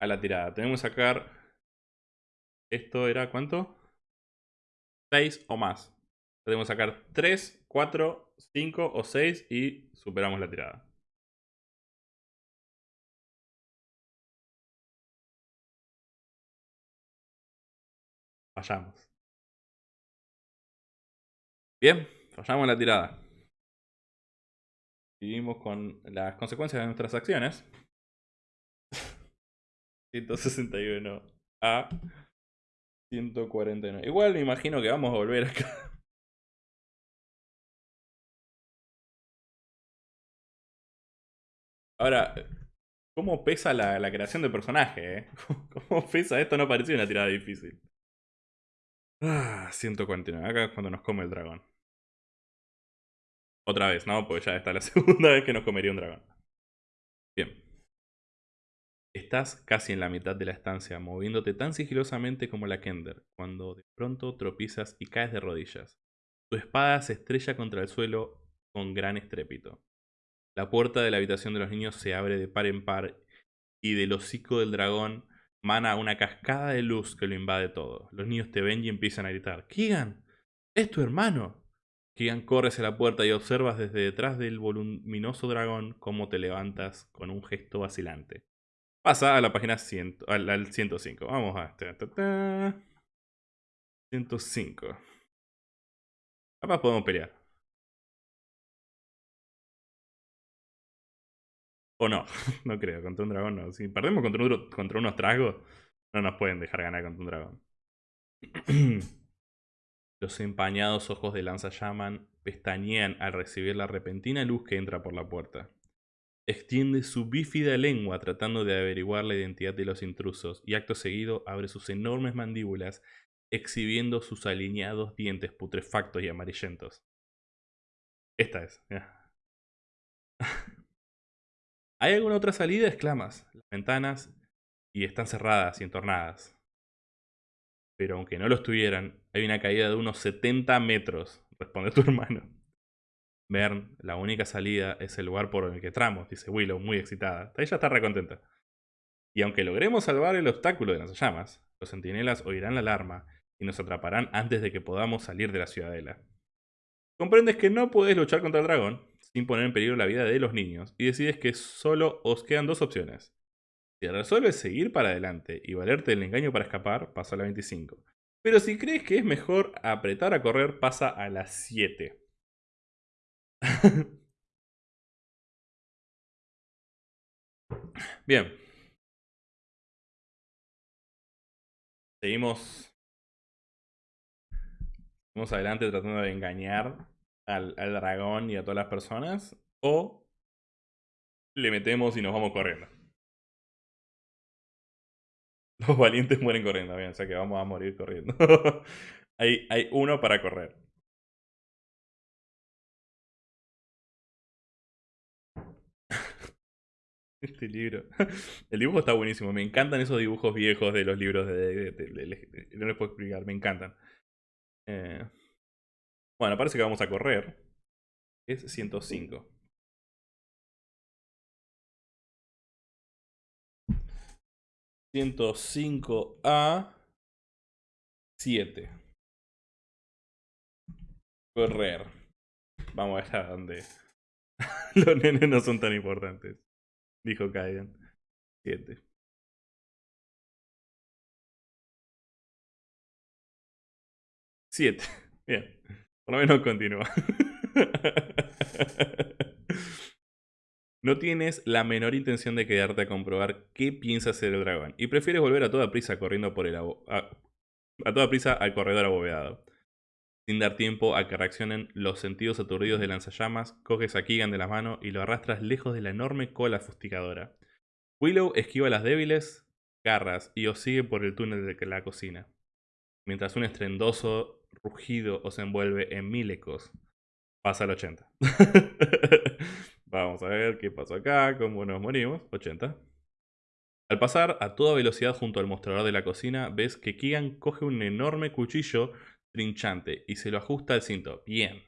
a la tirada. Tenemos que sacar esto era ¿cuánto? 6 o más. Podemos sacar 3, 4, 5 o 6 y superamos la tirada. Fallamos. Bien, fallamos la tirada. Vivimos con las consecuencias de nuestras acciones. *laughs* 161 a 149. Igual me imagino que vamos a volver acá. Ahora, ¿cómo pesa la, creación de personaje? Eh? *laughs* ¿Cómo pesa esto? No parecía una tirada difícil. Ah, 149. Acá es cuando nos come el dragón. Otra vez, ¿no? Pues ya está la *laughs* segunda vez que nos comería un dragón. Bien. Estás casi en la mitad de la estancia, moviéndote tan sigilosamente como la Kender, cuando de pronto tropiezas y caes de rodillas. Tu espada se estrella contra el suelo con gran estrépito. La puerta de la habitación de los niños se abre de par en par y del hocico del dragón mana una cascada de luz que lo invade todo. Los niños te ven y empiezan a gritar, ¡Kigan! ¡Es tu hermano! Kigan corre hacia la puerta y observas desde detrás del voluminoso dragón cómo te levantas con un gesto vacilante. Pasa a la página 100, al, 105. Vamos a este. 105. Capaz podemos pelear. O no, *laughs* no creo, contra un dragón no. Si perdemos contra, contra unos tragos, no nos pueden dejar ganar contra un dragón. *clears throat* Los empañados ojos de lanza llaman, pestañean al recibir la repentina luz que entra por la puerta. Extiende su bífida lengua tratando de averiguar la identidad de los intrusos y acto seguido abre sus enormes mandíbulas exhibiendo sus alineados dientes putrefactos y amarillentos. Esta es. ¿Hay alguna otra salida? exclamas. Las ventanas y están cerradas y entornadas. Pero aunque no lo estuvieran, hay una caída de unos 70 metros, responde tu *laughs* hermano. Bern, la única salida es el lugar por el que entramos, dice Willow, muy excitada. Ella está recontenta. Y aunque logremos salvar el obstáculo de las llamas, los centinelas oirán la alarma y nos atraparán antes de que podamos salir de la ciudadela. Comprendes que no puedes luchar contra el dragón sin poner en peligro la vida de los niños y decides que solo os quedan dos opciones. Si resuelves seguir para adelante y valerte el engaño para escapar, pasa a la 25. Pero si crees que es mejor apretar a correr, pasa a la 7. *laughs* Bien. Seguimos. Seguimos adelante tratando de engañar al, al dragón y a todas las personas. O le metemos y nos vamos corriendo. *laughs* Los valientes mueren corriendo, bien, o sea que vamos a morir corriendo. *laughs* hay, hay uno para correr. *laughs* Este libro. El dibujo está buenísimo. Me encantan esos dibujos viejos de los libros de. no les puedo explicar, me encantan. Eh, bueno, parece que vamos a correr. Es 105. ...105 a... ...7. Correr. Vamos allá donde... *laughs* ...los nenes no son tan importantes. Dijo Kaiden. 7. Siete. *laughs* Bien. Por lo menos continúa. No tienes la menor intención de quedarte a comprobar qué piensa hacer el dragón y prefieres volver a toda prisa corriendo por el a, toda prisa al corredor abovedado. Sin dar tiempo a que reaccionen los sentidos aturdidos de lanzallamas, coges a Keegan de la mano y lo arrastras lejos de la enorme cola fustigadora. Willow esquiva las débiles garras y os sigue por el túnel de la cocina, mientras un estrendoso rugido os envuelve en mil ecos. Pasa al 80. *laughs* Vamos a ver qué pasó acá, cómo nos morimos. 80. Al pasar a toda velocidad junto al mostrador de la cocina, ves que Keegan coge un enorme cuchillo trinchante y se lo ajusta al cinto. Bien.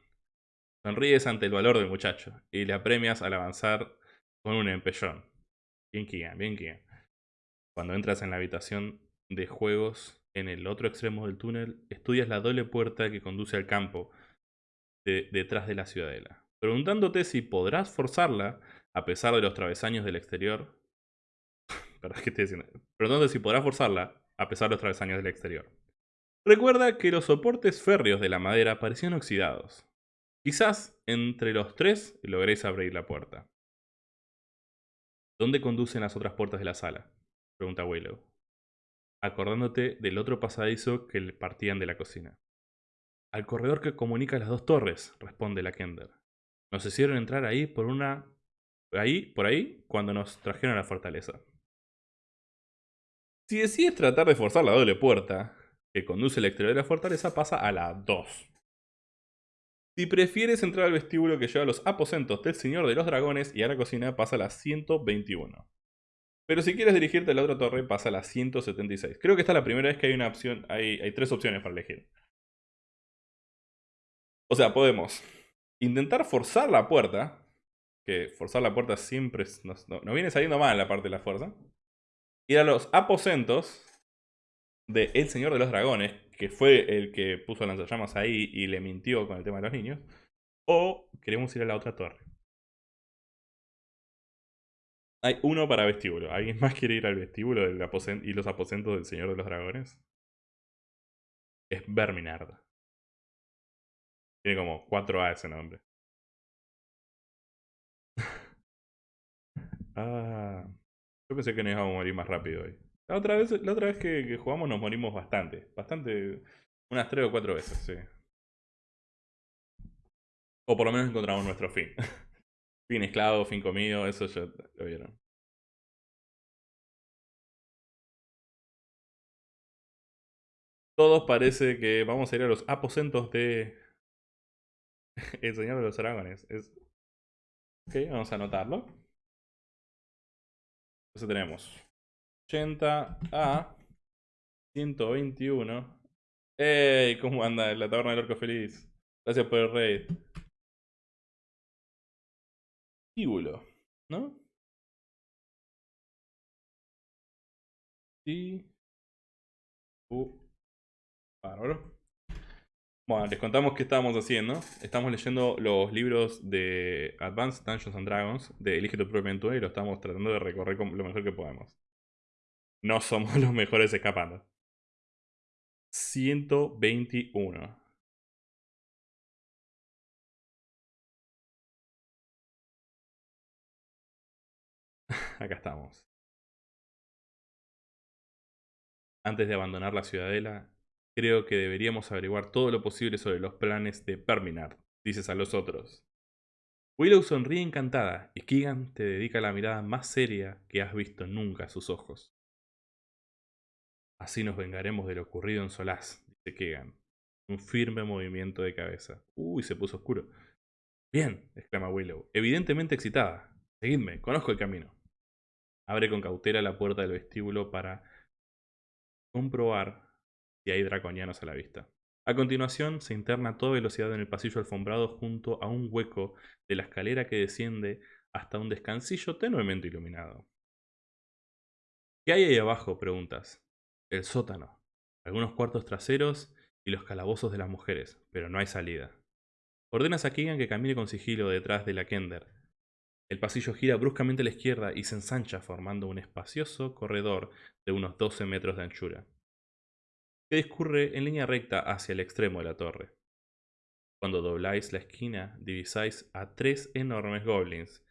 Sonríes ante el valor del muchacho y le apremias al avanzar con un empellón. Bien Keegan, bien Keegan. Cuando entras en la habitación de juegos en el otro extremo del túnel, estudias la doble puerta que conduce al campo detrás de la ciudadela, preguntándote si podrás forzarla a pesar de los travesaños del exterior. *laughs* Perdón, ¿qué estoy diciendo? Preguntándote si podrás forzarla a pesar de los travesaños del exterior. Recuerda que los soportes férreos de la madera parecían oxidados. Quizás entre los tres logréis abrir la puerta. ¿Dónde conducen las otras puertas de la sala? Pregunta Willow, acordándote del otro pasadizo que le partían de la cocina. Al corredor que comunica las dos torres, responde la Kender. Nos hicieron entrar ahí por una... ahí, por ahí, cuando nos trajeron a la fortaleza. Si decides tratar de forzar la doble puerta, que conduce al exterior de la fortaleza pasa a la 2. Si prefieres entrar al vestíbulo que lleva a los aposentos del Señor de los Dragones y a la cocina pasa a la 121. Pero si quieres dirigirte a la otra torre pasa a la 176. Creo que esta es la primera vez que hay una opción, hay, tres opciones para elegir. O sea, podemos intentar forzar la puerta, que forzar la puerta siempre nos, viene saliendo mal la parte de la fuerza. Ir a los aposentos de El Señor de los Dragones, que fue el que puso lanzallamas ahí y le mintió con el tema de los niños, o queremos ir a la otra torre. Hay uno para vestíbulo. ¿Alguien más quiere ir al vestíbulo del y los aposentos del Señor de los Dragones? Es Verminard. Tiene como 4A ese nombre. *laughs* ah. Yo pensé que nos íbamos a morir más rápido hoy. La otra vez, la otra vez que, jugamos nos morimos bastante. Bastante. Unas tres o cuatro veces, sí. O por lo menos encontramos nuestro fin. *laughs* fin esclavo, fin comido, eso ya lo vieron. Todos parece que vamos a ir a los aposentos de El Señor de los Dragones. Es... Ok, vamos a anotarlo. Entonces tenemos 80 a 121. ¡Ey! ¿Cómo anda la taberna del orco feliz? Gracias por el raid. Tíbulo, ¿no? Y... Uh. Bárbaro. Bueno, les contamos qué estábamos haciendo. Estamos leyendo los libros de Advanced Dungeons and Dragons de Elige tu propia aventura y lo estamos tratando de recorrer lo mejor que podemos no somos *laughs* los mejores escapando. 121. *laughs* Acá estamos. Antes de abandonar la ciudadela, creo que deberíamos averiguar todo lo posible sobre los planes de Perminard, dices a los otros. Willow sonríe encantada y Keegan te dedica la mirada más seria que has visto nunca a sus ojos. Así nos vengaremos de lo ocurrido en Solaz, dice Kegan. Un firme movimiento de cabeza. Uy, se puso oscuro. Bien, exclama Willow, evidentemente excitada. Seguidme, conozco el camino. Abre con cautela la puerta del vestíbulo para comprobar si hay draconianos a la vista. A continuación, se interna a toda velocidad en el pasillo alfombrado junto a un hueco de la escalera que desciende hasta un descansillo tenuemente iluminado. ¿Qué hay ahí abajo? preguntas el sótano, algunos cuartos traseros y los calabozos de las mujeres, pero no hay salida. Ordenas a Keegan que camine con sigilo detrás de la Kender. El pasillo gira bruscamente a la izquierda y se ensancha formando un espacioso corredor de unos 12 metros de anchura. que discurre en línea recta hacia el extremo de la torre. Cuando dobláis la esquina, divisáis a tres enormes goblins,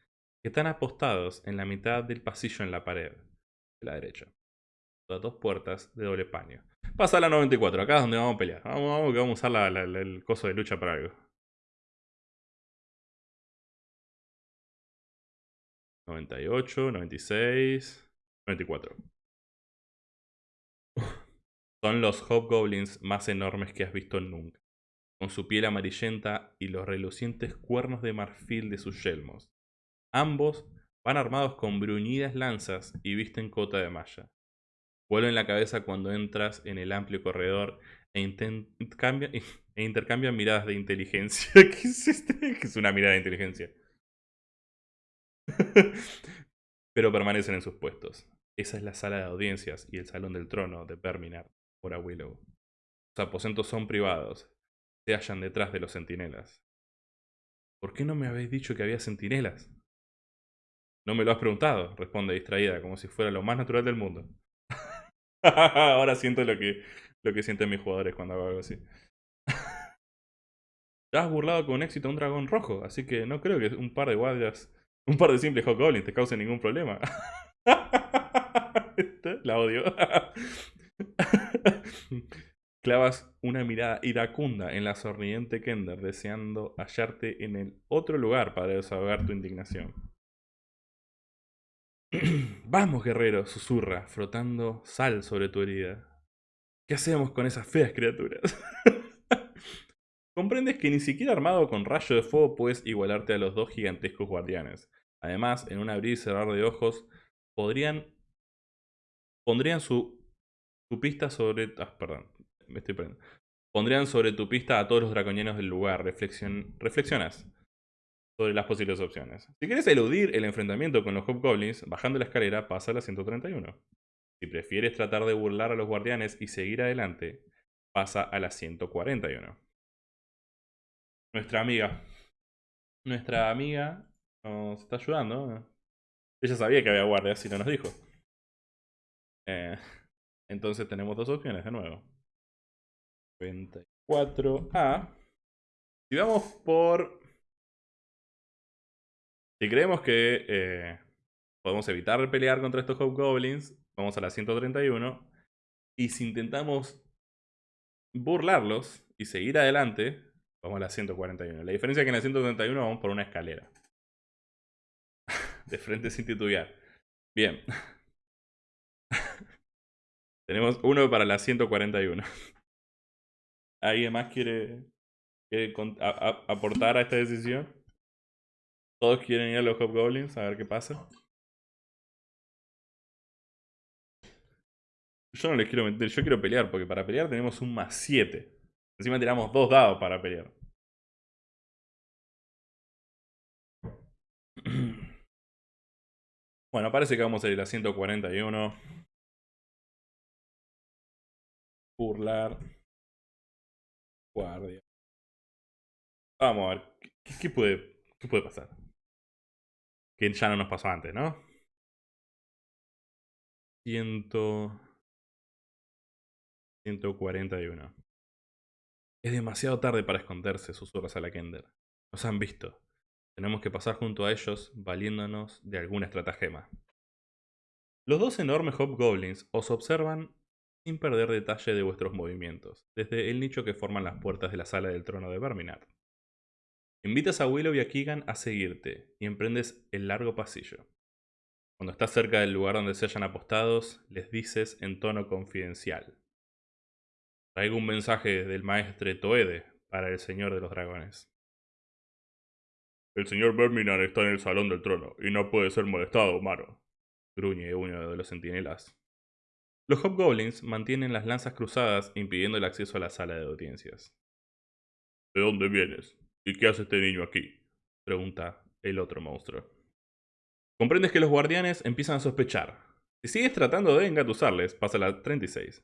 que están apostados en la mitad del pasillo en la pared, de la derecha. Dos puertas de doble paño. Pasa a la 94, acá es donde vamos a pelear. Vamos, vamos que vamos a usar el coso de lucha para algo. 98, 96, 94. Son los hobgoblins más enormes que has visto nunca, con su piel amarillenta y los relucientes cuernos de marfil de sus yelmos. Ambos van armados con bruñidas lanzas y visten cota de malla. Vuelven la cabeza cuando entras en el amplio corredor e, *laughs* e intercambian, miradas de inteligencia. *laughs* ¿Qué es este? ¿Qué es una mirada de inteligencia? *laughs* Pero permanecen en sus puestos. Esa es la sala de audiencias y el salón del trono de Perminar, por Willow. Los aposentos son privados. Se hallan detrás de los centinelas. ¿Por qué no me habéis dicho que había centinelas? No me lo has preguntado, responde distraída, como si fuera lo más natural del mundo. *laughs* Ahora siento lo que, lo que sienten mis jugadores cuando hago algo así. *laughs* Ya has burlado con éxito a un dragón rojo, así que no creo que un par de guardias, un par de simples hobgoblins te causen ningún problema. *laughs* La odio. *laughs* Clavas una mirada iracunda en la sonriente Kender, deseando hallarte en el otro lugar para desahogar tu indignación. *clears throat* Vamos, guerrero, susurra, frotando sal sobre tu herida. ¿Qué hacemos con esas feas criaturas? *laughs* Comprendes que ni siquiera armado con rayo de fuego puedes igualarte a los dos gigantescos guardianes. Además, en un abrir y cerrar de ojos, podrían. pondrían su, su pista sobre. Ah, perdón, me estoy perdiendo. Pondrían sobre tu pista a todos los draconianos del lugar. Reflexion, reflexionas sobre las posibles opciones. Si quieres eludir el enfrentamiento con los Hobgoblins, bajando la escalera pasa a la 131. Si prefieres tratar de burlar a los guardianes y seguir adelante, pasa a la 141. Nuestra amiga. Nuestra amiga nos está ayudando. Ella sabía que había guardias y no nos dijo. Eh, *laughs* entonces tenemos dos opciones de nuevo. 24A. Si vamos por si creemos que eh, podemos evitar pelear contra estos Hobgoblins, vamos a la 131. Y si intentamos burlarlos y seguir adelante, vamos a la 141. La diferencia es que en la 131 vamos por una escalera. De frente sin titubear. Bien. *laughs* Tenemos uno para la 141. ¿Alguien más quiere, aportar a esta decisión? Todos quieren ir a los Hobgoblins a ver qué pasa. Yo no les quiero meter, yo quiero pelear, porque para pelear tenemos un más 7. Encima tiramos dos dados para pelear. *clears throat* Bueno, parece que vamos a ir a 141. Burlar. Guardia. Vamos a ver. qué, puede, qué puede pasar? Que ya no nos pasó antes, ¿no? Ciento... 141. Es demasiado tarde para esconderse, susurras a la Kender. Nos han visto. Tenemos que pasar junto a ellos, valiéndonos de alguna estratagema. Los dos enormes Hobgoblins os observan sin perder detalle de vuestros movimientos, desde el nicho que forman las puertas de la sala del trono de Verminard. Invitas a Willow y a Keegan a seguirte y emprendes el largo pasillo. Cuando estás cerca del lugar donde se hayan apostados, les dices en tono confidencial. Traigo un mensaje del maestre Toede para el señor de los dragones. El señor Verminar está en el salón del trono y no puede ser molestado, humano. Gruñe uno de los centinelas. Los hobgoblins mantienen las lanzas cruzadas impidiendo el acceso a la sala de audiencias. ¿De dónde vienes? ¿Y qué hace este niño aquí? Pregunta el otro monstruo. Comprendes que los guardianes empiezan a sospechar. Si sigues tratando de engatusarles, pasa a la 36.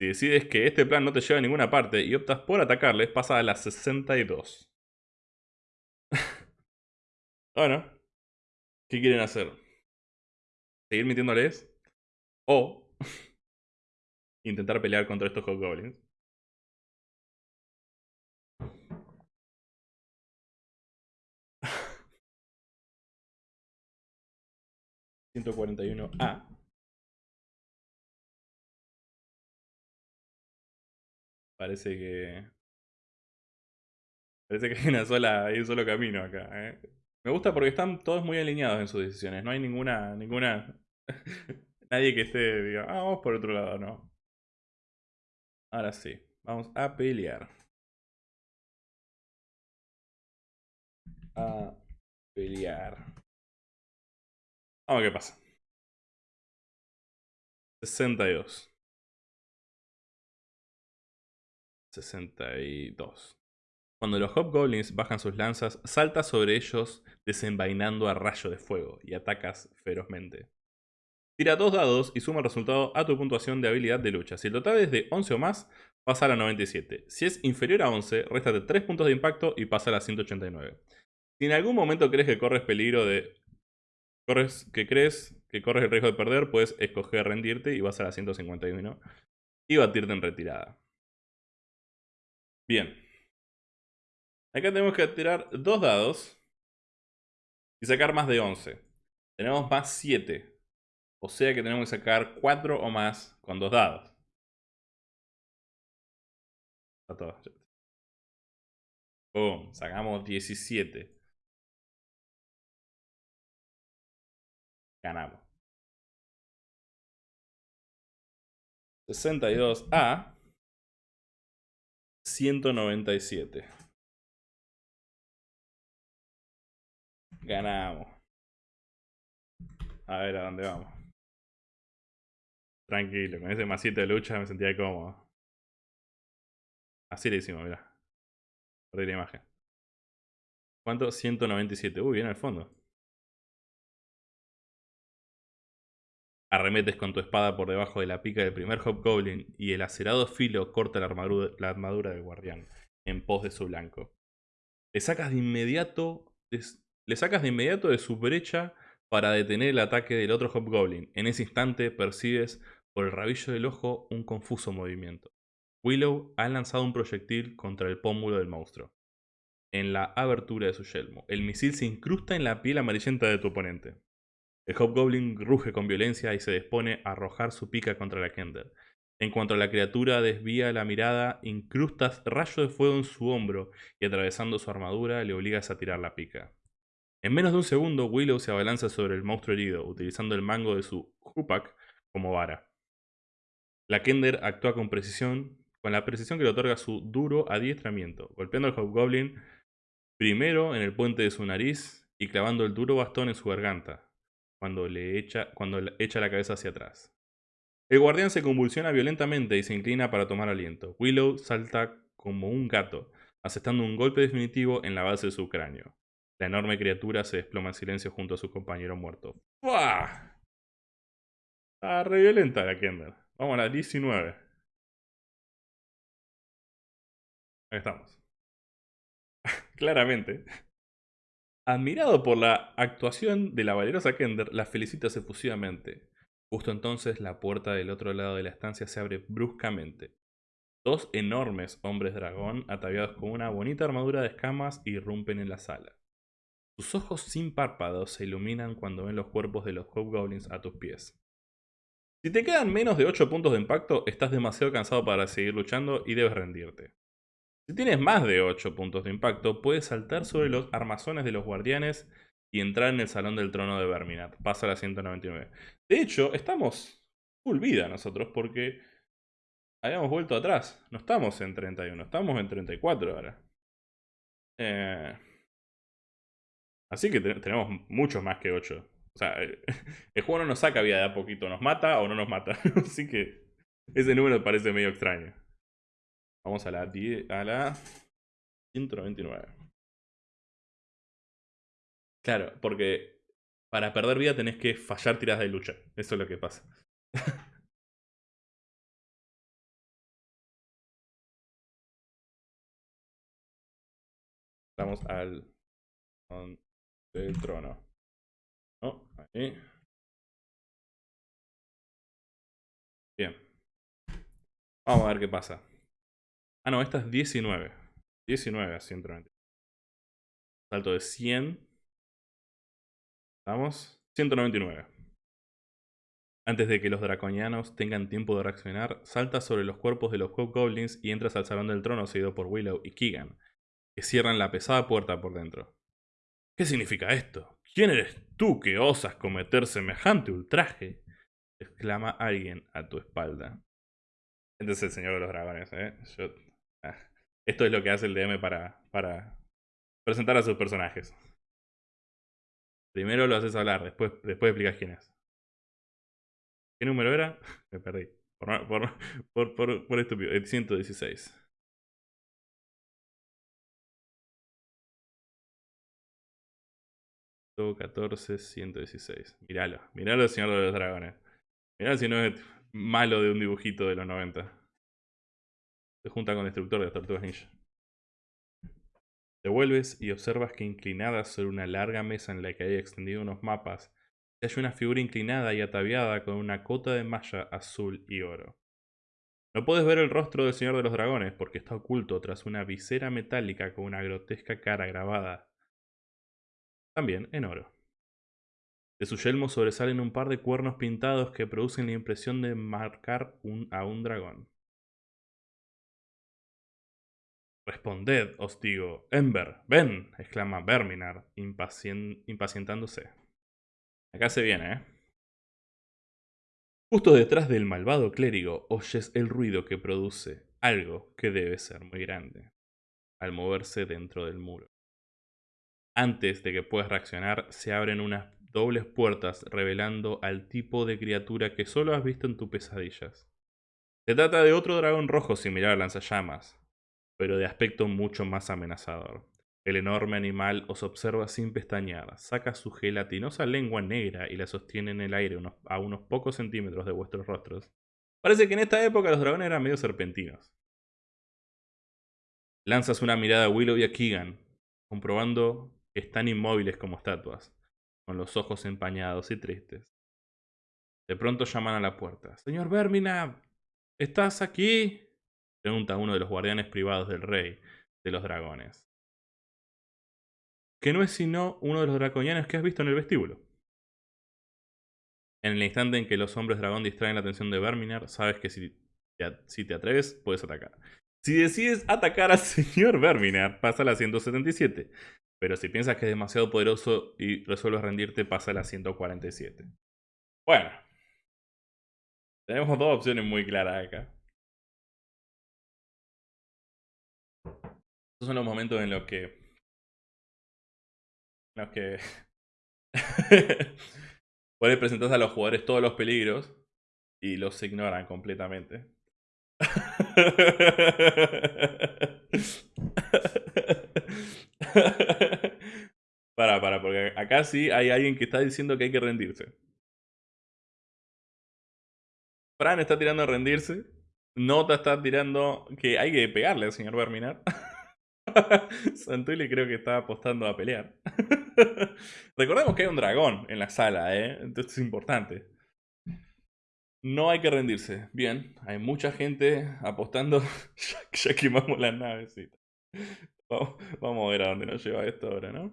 Si decides que este plan no te lleva a ninguna parte y optas por atacarles, pasa a la 62. Bueno, ¿qué quieren hacer? ¿Seguir mintiéndoles? ¿O *laughs* intentar pelear contra estos Hobgoblins. *laughs* ¿141A? Parece que... Parece que hay, una sola, hay un solo camino acá. ¿eh? Me gusta porque están todos muy alineados en sus decisiones. No hay ninguna... ninguna *laughs* Nadie que esté, diga, ah, vamos por otro lado, no. Ahora sí, vamos a pelear. A pelear. Vamos a ver qué pasa. 62. 62. Cuando los Hobgoblins bajan sus lanzas, saltas sobre ellos desenvainando a rayo de fuego y atacas ferozmente. Tira dos dados y suma el resultado a tu puntuación de habilidad de lucha. Si el total es de 11 o más, pasa a la 97. Si es inferior a 11, réstate 3 puntos de impacto y pasa a la 189. Si en algún momento crees que corres peligro de... Corres, que crees que corres el riesgo de perder, puedes escoger rendirte y vas a la 151 y batirte en retirada. Bien. Acá tenemos que tirar dos dados y sacar más de 11. Tenemos más 7. O sea que tenemos que sacar 4 o más con dos dados. Boom, sacamos 17. Ganamos. 62 a 197. Ganamos. A ver a dónde vamos. Tranquilo, con ese masito de lucha me sentía cómodo. Así le hicimos, mira. Perdí la imagen. ¿Cuánto? 197. Uy, bien al fondo. Arremetes con tu espada por debajo de la pica del primer Hobgoblin y el acerado filo corta la armadura, la armadura del guardián en pos de su blanco. Le sacas de inmediato, le sacas de inmediato de su brecha para detener el ataque del otro Hobgoblin. En ese instante percibes por el rabillo del ojo un confuso movimiento. Willow ha lanzado un proyectil contra el pómulo del monstruo. En la abertura de su yelmo, el misil se incrusta en la piel amarillenta de tu oponente. El Hobgoblin ruge con violencia y se dispone a arrojar su pica contra la Kender. En cuanto la criatura desvía la mirada, incrustas rayo de fuego en su hombro y atravesando su armadura le obligas a tirar la pica. En menos de un segundo, Willow se abalanza sobre el monstruo herido, utilizando el mango de su Hupak como vara. La Kender actúa con precisión, con la precisión que le otorga su duro adiestramiento, golpeando al Hobgoblin primero en el puente de su nariz y clavando el duro bastón en su garganta, cuando le echa, cuando echa la cabeza hacia atrás. El guardián se convulsiona violentamente y se inclina para tomar aliento. Willow salta como un gato, aceptando un golpe definitivo en la base de su cráneo. La enorme criatura se desploma en silencio junto a su compañero muerto. ¡Fua! Está re violenta la Kender. Vamos a la 19. Ahí estamos. *laughs* Claramente. Admirado por la actuación de la valerosa Kender, la felicita efusivamente. Justo entonces la puerta del otro lado de la estancia se abre bruscamente. Dos enormes hombres dragón, ataviados con una bonita armadura de escamas, irrumpen en la sala. Sus ojos sin párpados se iluminan cuando ven los cuerpos de los Hobgoblins a tus pies. Si te quedan menos de 8 puntos de impacto, estás demasiado cansado para seguir luchando y debes rendirte. Si tienes más de 8 puntos de impacto, puedes saltar sobre los armazones de los guardianes y entrar en el salón del trono de Verminat. Pasa a la 199. De hecho, estamos full vida nosotros porque habíamos vuelto atrás. No estamos en 31, estamos en 34 ahora. Eh, así que tenemos muchos más que 8. O sea, *laughs* el juego no nos saca vida de a poquito, nos mata o no nos mata. *laughs* Así que ese número parece medio extraño. Vamos a la, a la 199. Claro, porque para perder vida tenés que fallar tiradas de lucha. Eso es lo que pasa. *laughs* Vamos al... del trono. Oh, ahí. Bien. Vamos a ver qué pasa. Ah, no, esta es 19. 19 a 190. Salto de 100. Vamos. 199. Antes de que los draconianos tengan tiempo de reaccionar, saltas sobre los cuerpos de los Goblins y entras al salón del trono seguido por Willow y Keegan, que cierran la pesada puerta por dentro. ¿Qué significa esto? ¿Quién eres tú que osas cometer semejante ultraje? exclama alguien a tu espalda. Este es el señor de los dragones, ¿eh? Ah, esto es lo que hace el DM para, para presentar a sus personajes. Primero lo haces hablar, después, después explicas quién es. ¿Qué número era? *laughs* Me perdí. Por, por, por, por estúpido. El 116. 14, 116. Míralo. Míralo, señor de los dragones. Miralo si no es malo de un dibujito de los 90. Se junta con el destructor de tortugas ninja. Te vuelves y observas que inclinada sobre una larga mesa en la que hay extendido unos mapas hay una figura inclinada y ataviada con una cota de malla azul y oro. No puedes ver el rostro del Señor de los Dragones porque está oculto tras una visera metálica con una grotesca cara grabada, también en oro. De su yelmo sobresalen un par de cuernos pintados que producen la impresión de marcar a un dragón. Responded, os digo. Ember, ven, exclama Verminar, impacientándose. Acá se viene, ¿eh? Justo detrás del malvado clérigo oyes el ruido que produce algo que debe ser muy grande, al moverse dentro del muro. Antes de que puedas reaccionar, se abren unas dobles puertas revelando al tipo de criatura que solo has visto en tus pesadillas. Se trata de otro dragón rojo similar a lanzallamas, pero de aspecto mucho más amenazador. El enorme animal os observa sin pestañear, saca su gelatinosa lengua negra y la sostiene en el aire a unos pocos centímetros de vuestros rostros. Parece que en esta época los dragones eran medio serpentinos. Lanzas una mirada a Willow y a Keegan, comprobando están inmóviles como estatuas, con los ojos empañados y tristes. De pronto llaman a la puerta. Señor Vermina, ¿estás aquí? Pregunta uno de los guardianes privados del rey de los dragones que no es sino uno de los draconianos que has visto en el vestíbulo. En el instante en que los hombres dragón distraen la atención de Verminar, sabes que si te, atreves, puedes atacar. Si decides atacar al *laughs* señor Verminar, pasa a la 177. Pero si piensas que es demasiado poderoso y resuelves rendirte, pasa a la 147. Bueno. Tenemos dos opciones muy claras acá. Estos son los momentos en los que los que *laughs* puedes presentar a los jugadores todos los peligros y los ignoran completamente. *laughs* *laughs* para, para, porque acá sí hay alguien que está diciendo que hay que rendirse. Fran está tirando a rendirse. Nota está tirando que hay que pegarle al señor Verminar. *laughs* Santuli creo que está apostando a pelear. *laughs* Recordemos que hay un dragón en la sala, ¿eh? Entonces es importante. No hay que rendirse. Bien, hay mucha gente apostando. ya, quemamos la navecita. Vamos, a ver a dónde nos lleva esto ahora, ¿no?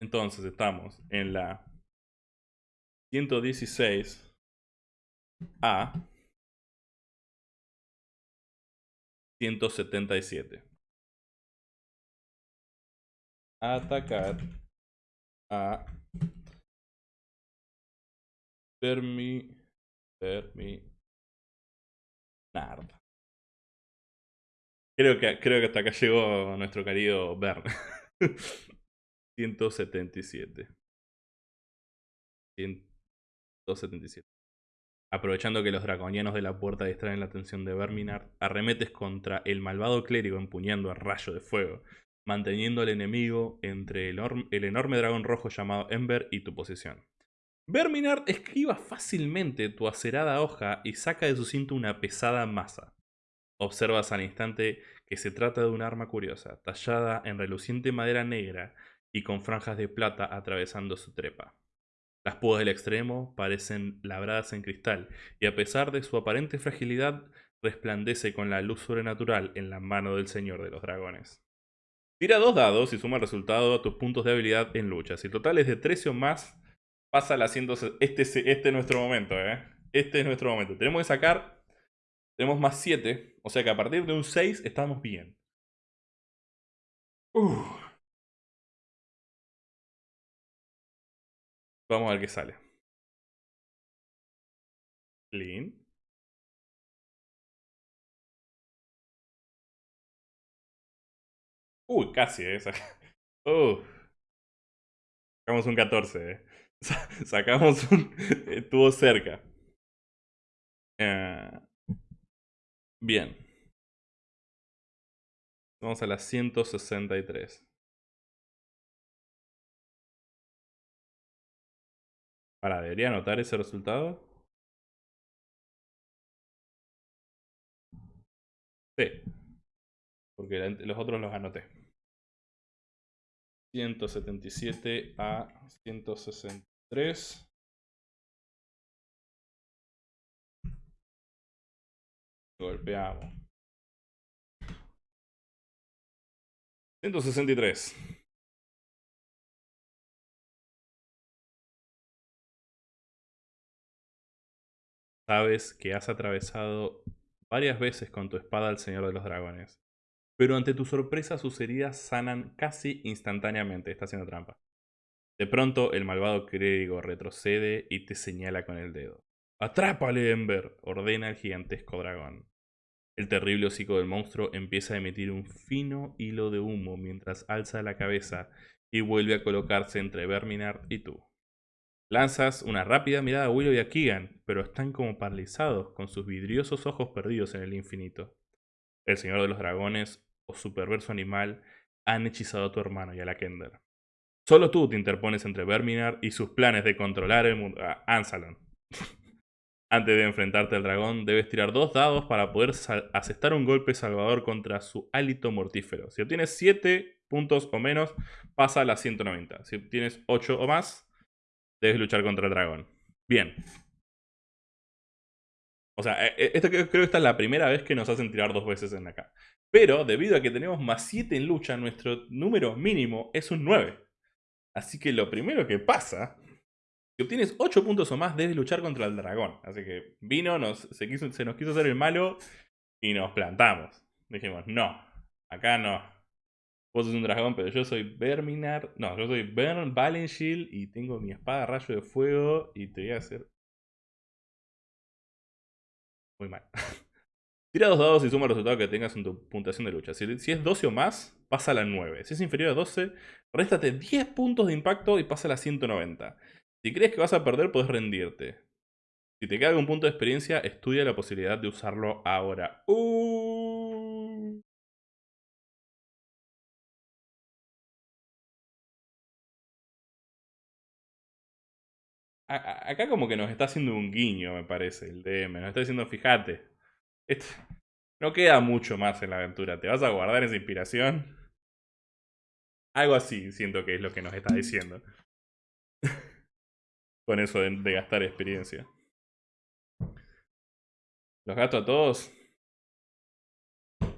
Entonces estamos en la 116 a 177 atacar a Termi, Nard. Creo que, creo que hasta acá llegó nuestro querido Bern. *laughs* 177. 177. Aprovechando que los draconianos de la puerta distraen la atención de Verminar, arremetes contra el malvado clérigo empuñando a rayo de fuego, manteniendo al enemigo entre el, enorme dragón rojo llamado Ember y tu posición. Verminard esquiva fácilmente tu acerada hoja y saca de su cinto una pesada masa. Observas al instante que se trata de un arma curiosa, tallada en reluciente madera negra y con franjas de plata atravesando su trepa. Las púas del extremo parecen labradas en cristal, y a pesar de su aparente fragilidad, resplandece con la luz sobrenatural en la mano del Señor de los Dragones. Tira dos dados y suma el resultado a tus puntos de habilidad en lucha. Si el total es de 13 o más, pasa la 100... Este, este es nuestro momento, ¿eh? Este es nuestro momento. Tenemos que sacar... Tenemos más 7. O sea que a partir de un 6 estamos bien. Vamos a ver qué sale. Clean. Uy, casi, ¿eh? Uh. Sacamos un 14, ¿eh? *laughs* Sacamos un... Estuvo cerca. Eh, bien. Vamos a la 163. Para, debería anotar ese resultado. Sí. Porque los otros los anoté. 177 a 163. Golpeamos. 163. Sabes que has atravesado varias veces con tu espada al Señor de los Dragones. Pero ante tu sorpresa sus heridas sanan casi instantáneamente. Está haciendo trampa. De pronto el malvado clérigo retrocede y te señala con el dedo. ¡Atrápale, Ember! ordena el gigantesco dragón. El terrible hocico del monstruo empieza a emitir un fino hilo de humo mientras alza la cabeza y vuelve a colocarse entre Verminard y tú. Lanzas una rápida mirada a Willow y a Keegan, pero están como paralizados con sus vidriosos ojos perdidos en el infinito. El señor de los dragones o su perverso animal han hechizado a tu hermano y a la Kender. Solo tú te interpones entre Verminar y sus planes de controlar el mundo. Ah, Ansalon. Antes de enfrentarte al dragón, debes tirar dos dados para poder asestar un golpe salvador contra su hálito mortífero. Si obtienes 7 puntos o menos, pasa a las 190. Si obtienes 8 o más, debes luchar contra el dragón. Bien. O sea, e, e, esto creo, que esta es la primera vez que nos hacen tirar dos veces en acá. Pero debido a que tenemos más 7 en lucha, nuestro número mínimo es un 9. Así que lo primero que pasa, si obtienes 8 puntos o más, debes luchar contra el dragón. Así que vino, se, nos quiso hacer el malo y nos plantamos. Dijimos, no, acá no. Vos sos un dragón, pero yo soy Verminar. No, yo soy Bern Valenshield y tengo mi espada rayo de fuego y te voy a hacer. Muy mal. *laughs* Tira dos dados y suma el resultado que tengas en tu puntuación de lucha. Si, es 12 o más, pasa a la 9. Si es inferior a 12, réstate 10 puntos de impacto y pasa a la 190. Si crees que vas a perder, puedes rendirte. Si te queda algún punto de experiencia, estudia la posibilidad de usarlo ahora. Uh. acá como que nos está haciendo un guiño, me parece, el DM. Nos está diciendo, fíjate, no queda mucho más en la aventura. ¿Te vas a guardar esa inspiración? Algo así siento que es lo que nos está diciendo. *laughs* Con eso de, gastar experiencia. Los gasto a todos.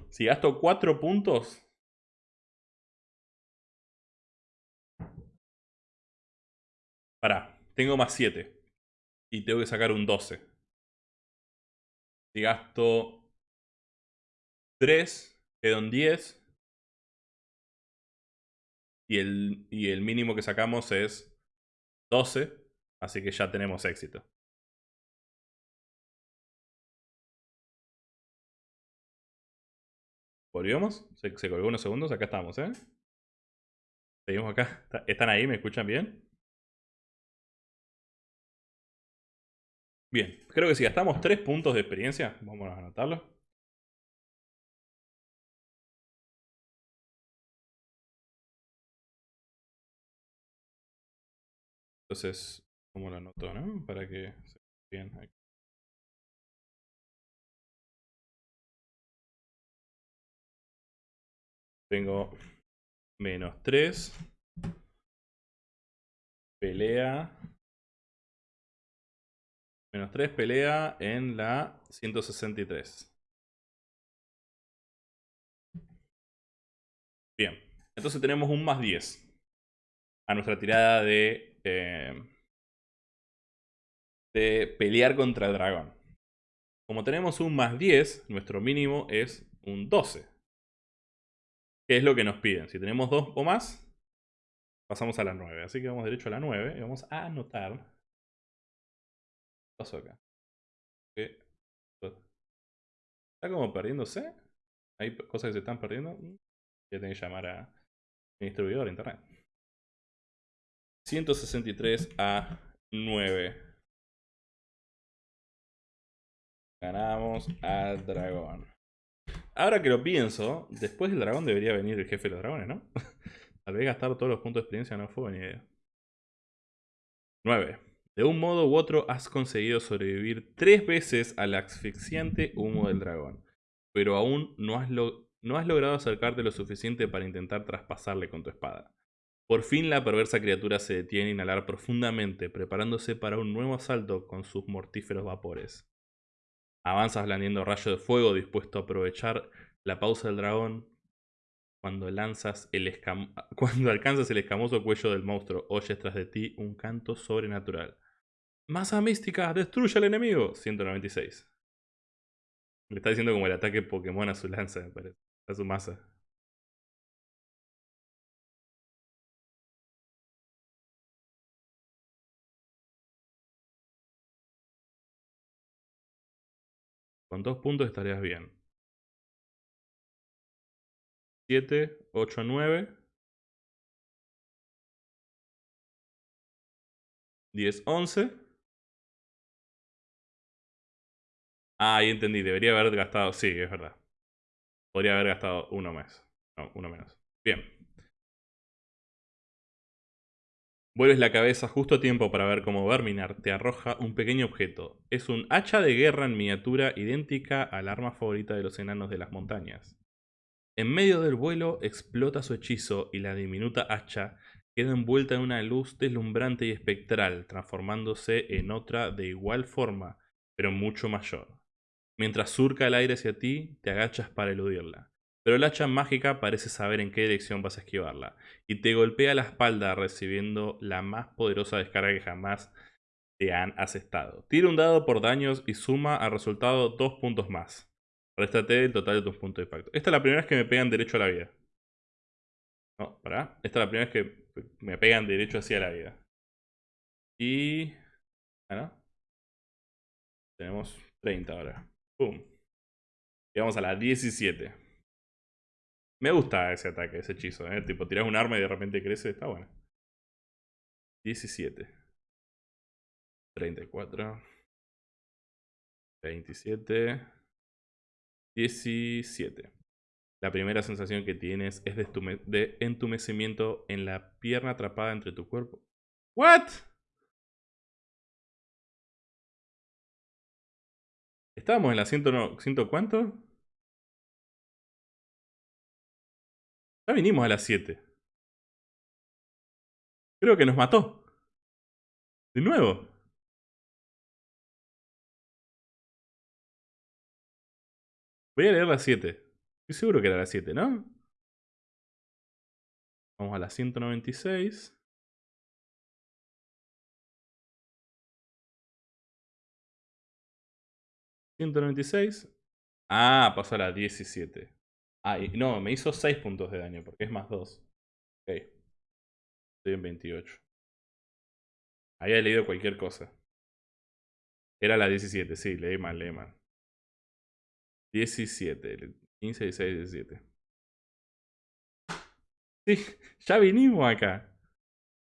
Si gasto 4 puntos. Pará, tengo más 7. Y tengo que sacar un 12. Si gasto 3, quedan 10. Y el, y el mínimo que sacamos es 12. Así que ya tenemos éxito. ¿Volvimos? Se, colgó unos segundos. Acá estamos, ¿eh? Seguimos acá. ¿Están ahí? ¿Me escuchan bien? Bien, creo que si gastamos 3 puntos de experiencia, vamos a anotarlo. Entonces, como la anoto, ¿no? Para que se vea bien aquí. Tengo menos 3. Pelea. Menos 3 pelea en la 163. Bien. Entonces tenemos un más 10 a nuestra tirada de eh, de pelear contra el dragón. Como tenemos un más 10, nuestro mínimo es un 12. ¿Qué es lo que nos piden? Si tenemos 2 o más, pasamos a la 9. Así que vamos derecho a la 9 y vamos a anotar. ¿Qué pasó acá? ¿Está como perdiéndose? ¿Hay cosas que se están perdiendo? Voy a tener que llamar a mi distribuidor internet. 163 a 9. Ganamos al dragón. Ahora que lo pienso, después del dragón debería venir el jefe de los dragones, ¿no? *laughs* Tal vez gastar todos los puntos de experiencia no fue buena idea. 9. De un modo u otro has conseguido sobrevivir tres veces al asfixiante humo del dragón, pero aún no has, no has logrado acercarte lo suficiente para intentar traspasarle con tu espada. Por fin la perversa criatura se detiene a inhalar profundamente, preparándose para un nuevo asalto con sus mortíferos vapores. Avanzas blandiendo rayo de fuego dispuesto a aprovechar la pausa del dragón. Cuando, lanzas el *laughs* Cuando alcanzas el escamoso cuello del monstruo, oyes tras de ti un canto sobrenatural. Masa mística, destruye al enemigo. 196. Le está diciendo como el ataque Pokémon a su lanza, me parece. A su masa. Con dos puntos estarías bien. 7, 8, 9. 10, 11. Ah, ahí entendí. Debería haber gastado... Sí, es verdad. Podría haber gastado uno más. No, uno menos. Bien. Vuelves la cabeza justo a tiempo para ver cómo Verminar te arroja un pequeño objeto. Es un hacha de guerra en miniatura idéntica al arma favorita de los enanos de las montañas. En medio del vuelo explota su hechizo y la diminuta hacha queda envuelta en una luz deslumbrante y espectral, transformándose en otra de igual forma, pero mucho mayor. Mientras surca el aire hacia ti, te agachas para eludirla pero el hacha mágica parece saber en qué dirección vas a esquivarla, y te golpea la espalda recibiendo la más poderosa descarga que jamás te han asestado. Tira un dado por daños y suma al resultado dos puntos más. Réstate el total de tus puntos de impacto. Esta es la primera vez que me pegan derecho a la vida. No, pará. Esta es la primera vez que me pegan derecho hacia la vida. Y... Ah, Tenemos 30 ahora. Pum. Y vamos a la 17. Me gusta ese ataque, ese hechizo, ¿eh? Tipo, tiras un arma y de repente crece, está bueno. 17. 34. 27. 17. La primera sensación que tienes es de, entumecimiento en la pierna atrapada entre tu cuerpo. ¿What? Estábamos en la ciento, no, ciento cuánto? Ya vinimos a las 7. Creo que nos mató. De nuevo. Voy a leer las 7. Estoy seguro que era las 7, ¿no? Vamos a la 196. ¿196? Ah, pasó a la 17. Ah, no, me hizo 6 puntos de daño porque es más 2. Ok. Estoy en 28. Había leído cualquier cosa. Era la 17, sí, leí mal, leí mal. 17, 15, 16, 17. Sí, *laughs* ya vinimos acá.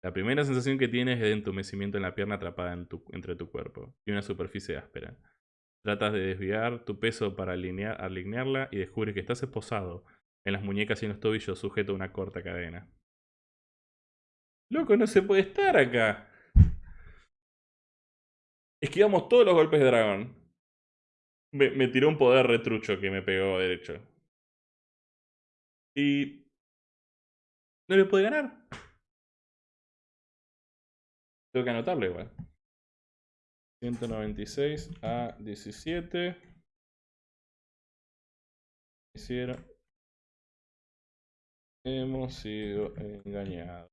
La primera sensación que tienes es de entumecimiento en la pierna atrapada entre tu cuerpo y una superficie áspera. Tratas de desviar tu peso para alinear, alinearla y descubres que estás esposado en las muñecas y en los tobillos sujeto a una corta cadena. Loco, no se puede estar acá. Esquivamos todos los golpes de dragón. Me, me tiró un poder retrucho que me pegó derecho. Y... No le puede ganar. Tengo que anotarlo igual. 196 a 17. Hicieron. Hemos sido engañados.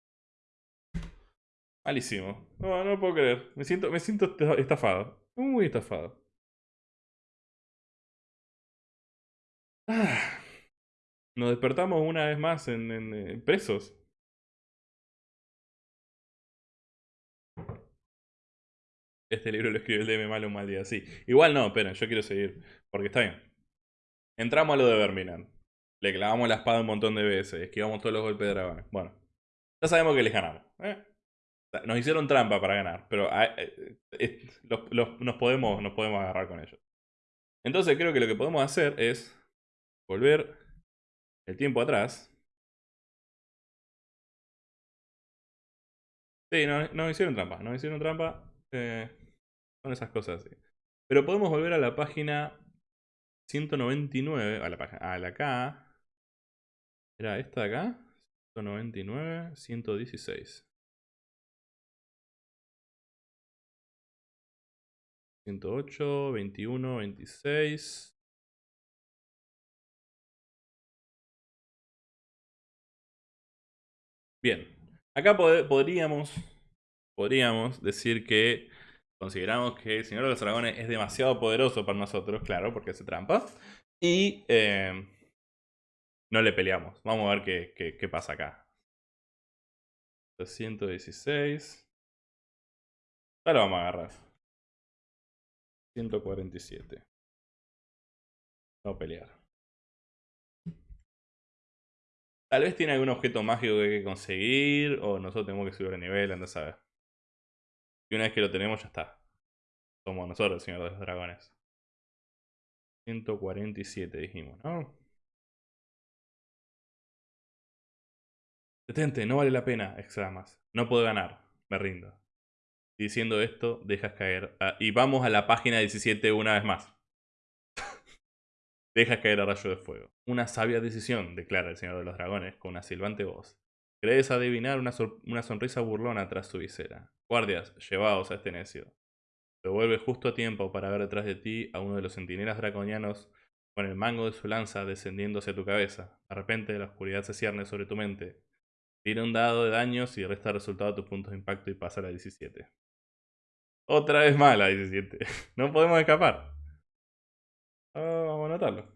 Malísimo. No, no puedo creer. Me siento, me siento estafado. Muy estafado. Ah. Nos despertamos una vez más en, en presos. Este libro lo escribió el DM malo un mal día, sí. Igual no, esperen, yo quiero seguir. Porque está bien. Entramos a lo de Verminan. Le clavamos la espada un montón de veces. Esquivamos todos los golpes de dragones. Bueno. Ya sabemos que les ganamos. ¿eh? Nos hicieron trampa para ganar. Pero ah, eh, eh, nos, podemos, nos podemos agarrar con ellos. Entonces creo que lo que podemos hacer es volver el tiempo atrás. Sí, nos, hicieron trampa. Nos hicieron trampa. Son esas cosas así. Pero podemos volver a la página 199, a la página, a la acá. Era esta de acá. 199, 116. 108, 21, 26. Bien. Acá podríamos, podríamos decir que consideramos que el Señor de los Dragones es demasiado poderoso para nosotros, claro, porque hace trampa. Y eh, no le peleamos. Vamos a ver qué, qué, pasa acá. 116. Ahora vamos a agarrar. 147. No pelear. Tal vez tiene algún objeto mágico que hay que conseguir. O nosotros tenemos que subir de nivel, anda a saber. Y una vez que lo tenemos, ya está. Somos nosotros, el Señor de los Dragones. 147 dijimos, ¿no? Detente, no vale la pena, exclamas. No puedo ganar, me rindo. diciendo esto, dejas caer. y vamos a la página 17 una vez más. *laughs* dejas caer a rayo de fuego. Una sabia decisión, declara el Señor de los Dragones con una silbante voz. Crees adivinar una, una sonrisa burlona tras su visera. Guardias, llevaos a este necio. Se vuelve justo a tiempo para ver detrás de ti a uno de los centinelas draconianos con el mango de su lanza descendiendo hacia tu cabeza. De repente la oscuridad se cierne sobre tu mente. Tira un dado de daños y resta resultado a tus puntos de impacto y pasa a la 17. Otra vez más la 17. *laughs* no podemos escapar. Ah, vamos a anotarlo.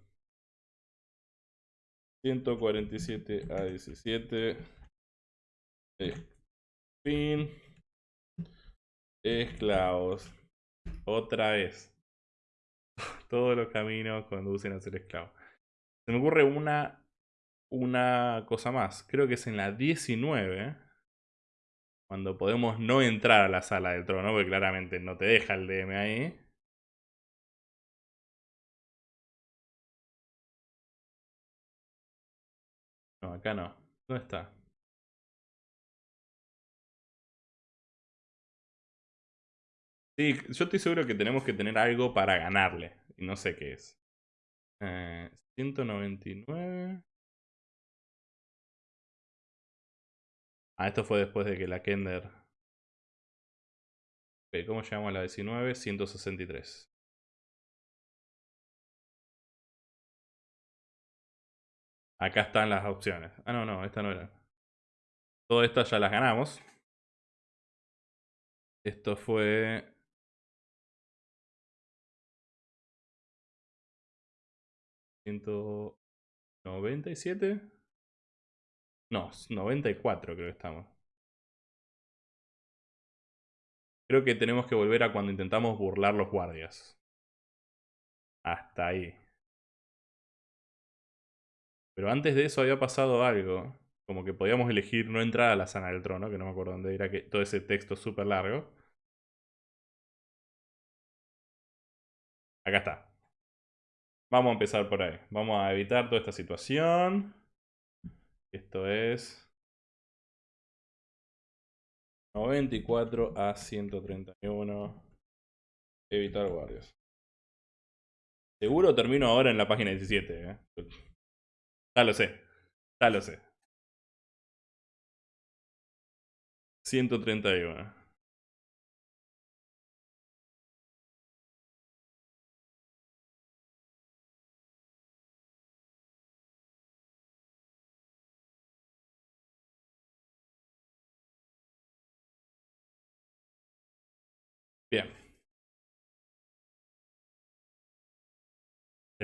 147 a 17. Fin. Esclavos. Otra vez. *laughs* Todos los caminos conducen a ser esclavo. Se me ocurre una, una cosa más. Creo que es en la 19. Cuando podemos no entrar a la sala del trono, porque claramente no te deja el DM ahí. No, acá no. ¿Dónde está? Sí, yo estoy seguro que tenemos que tener algo para ganarle. Y no sé qué es. Eh, 199. Ah, esto fue después de que la Kender... ¿cómo llamamos a la 19? 163. Acá están las opciones. Ah, no, no, esta no era. Todas estas ya las ganamos. Esto fue 197. No, 94 creo que estamos. Creo que tenemos que volver a cuando intentamos burlar los guardias. Hasta ahí. Pero antes de eso había pasado algo. Como que podíamos elegir no entrar a la sana del trono, que no me acuerdo dónde era que todo ese texto súper largo. Acá está. Vamos a empezar por ahí. Vamos a evitar toda esta situación. Esto es 94 a 131. Evitar guardias. Seguro termino ahora en la página 17. ¿eh? Ya lo sé. Ya lo sé. 131.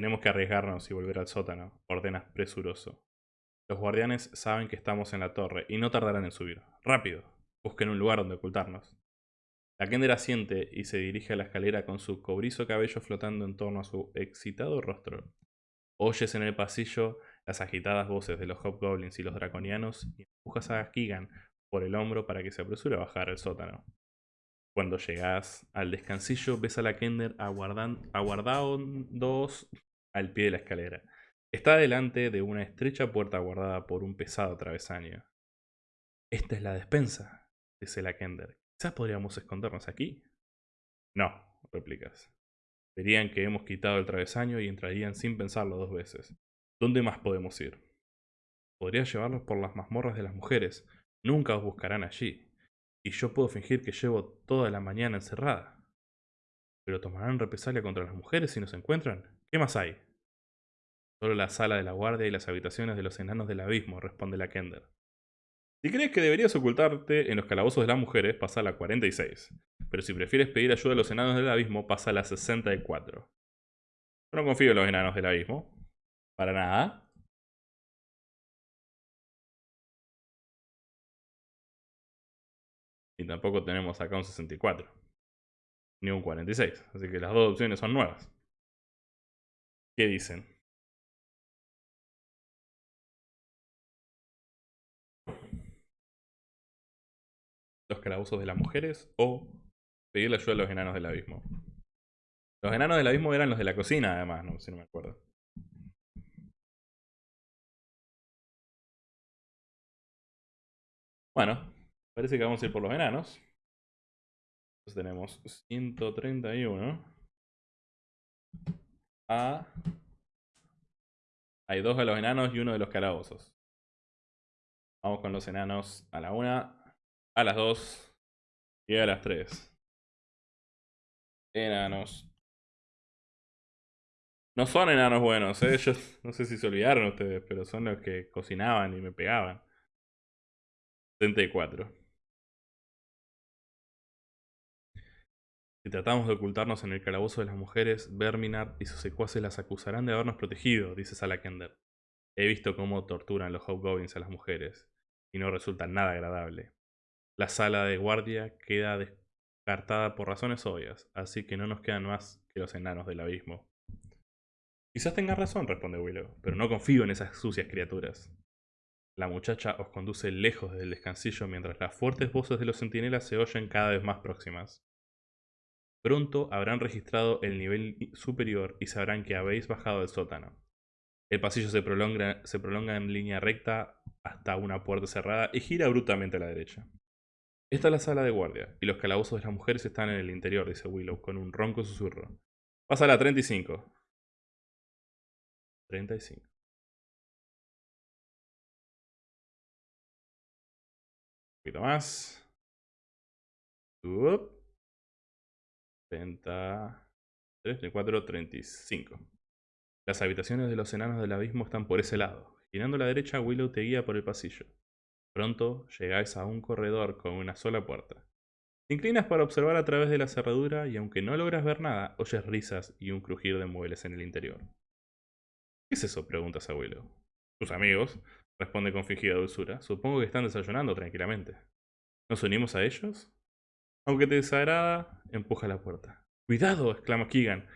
Tenemos que arriesgarnos y volver al sótano, ordenas presuroso. Los guardianes saben que estamos en la torre y no tardarán en subir. ¡Rápido! Busquen un lugar donde ocultarnos. La Kender asiente y se dirige a la escalera con su cobrizo cabello flotando en torno a su excitado rostro. Oyes en el pasillo las agitadas voces de los Hobgoblins y los Draconianos y empujas a Keegan por el hombro para que se apresure a bajar al sótano. Cuando llegas al descansillo, ves a la Kender aguardando al pie de la escalera. Está delante de una estrecha puerta guardada por un pesado travesaño. Esta es la despensa, dice la Kender. Quizás podríamos escondernos aquí. No, replicas. Verían que hemos quitado el travesaño y entrarían sin pensarlo dos veces. ¿Dónde más podemos ir? Podría llevarlos por las mazmorras de las mujeres. Nunca os buscarán allí. Y yo puedo fingir que llevo toda la mañana encerrada. ¿Pero tomarán represalia contra las mujeres si nos encuentran? ¿Qué más hay? Solo la sala de la guardia y las habitaciones de los enanos del abismo, responde la Kender. Si crees que deberías ocultarte en los calabozos de las mujeres, pasa a la 46. Pero si prefieres pedir ayuda a los enanos del abismo, pasa a la 64. Yo no confío en los enanos del abismo. Para nada. Y tampoco tenemos acá un 64. Ni un 46. Así que las dos opciones son nuevas. ¿Qué dicen? los calabozos de las mujeres o pedirle ayuda a los enanos del abismo. Los enanos del abismo eran los de la cocina, además, no si no me acuerdo. Bueno, parece que vamos a ir por los enanos. Entonces tenemos 131. Hay dos de los enanos y uno de los calabozos. Vamos con los enanos a la una a las 2 y a las 3. Enanos. No son enanos buenos, ¿eh? *laughs* no sé si se olvidaron ustedes, pero son los que cocinaban y me pegaban. 74. Si tratamos de ocultarnos en el calabozo de las mujeres, Verminar y sus secuaces las acusarán de habernos protegido, dice Salakender. He visto cómo torturan los Hobgoblins a las mujeres, y no resulta nada agradable. La sala de guardia queda descartada por razones obvias, así que no nos quedan más que los enanos del abismo. Quizás tenga razón, responde Willow, pero no confío en esas sucias criaturas. La muchacha os conduce lejos del descansillo mientras las fuertes voces de los centinelas se oyen cada vez más próximas. Pronto habrán registrado el nivel superior y sabrán que habéis bajado del sótano. El pasillo se prolonga, en línea recta hasta una puerta cerrada y gira brutamente a la derecha. Esta es la sala de guardia, y los calabozos de las mujeres están en el interior, dice Willow, con un ronco susurro. Pasa la 35. 35. Un poquito más. 30. 34, 35. Las habitaciones de los enanos del abismo están por ese lado. Girando a la derecha, Willow te guía por el pasillo. Pronto llegáis a un corredor con una sola puerta. Te inclinas para observar a través de la cerradura y aunque no logras ver nada, oyes risas y un crujir de muebles en el interior. ¿Qué es eso? preguntas a Willow. Tus amigos, responde con fingida dulzura. Supongo que están desayunando tranquilamente. ¿Nos unimos a ellos? Aunque te desagrada, empuja la puerta. ¡Cuidado! exclama Keegan,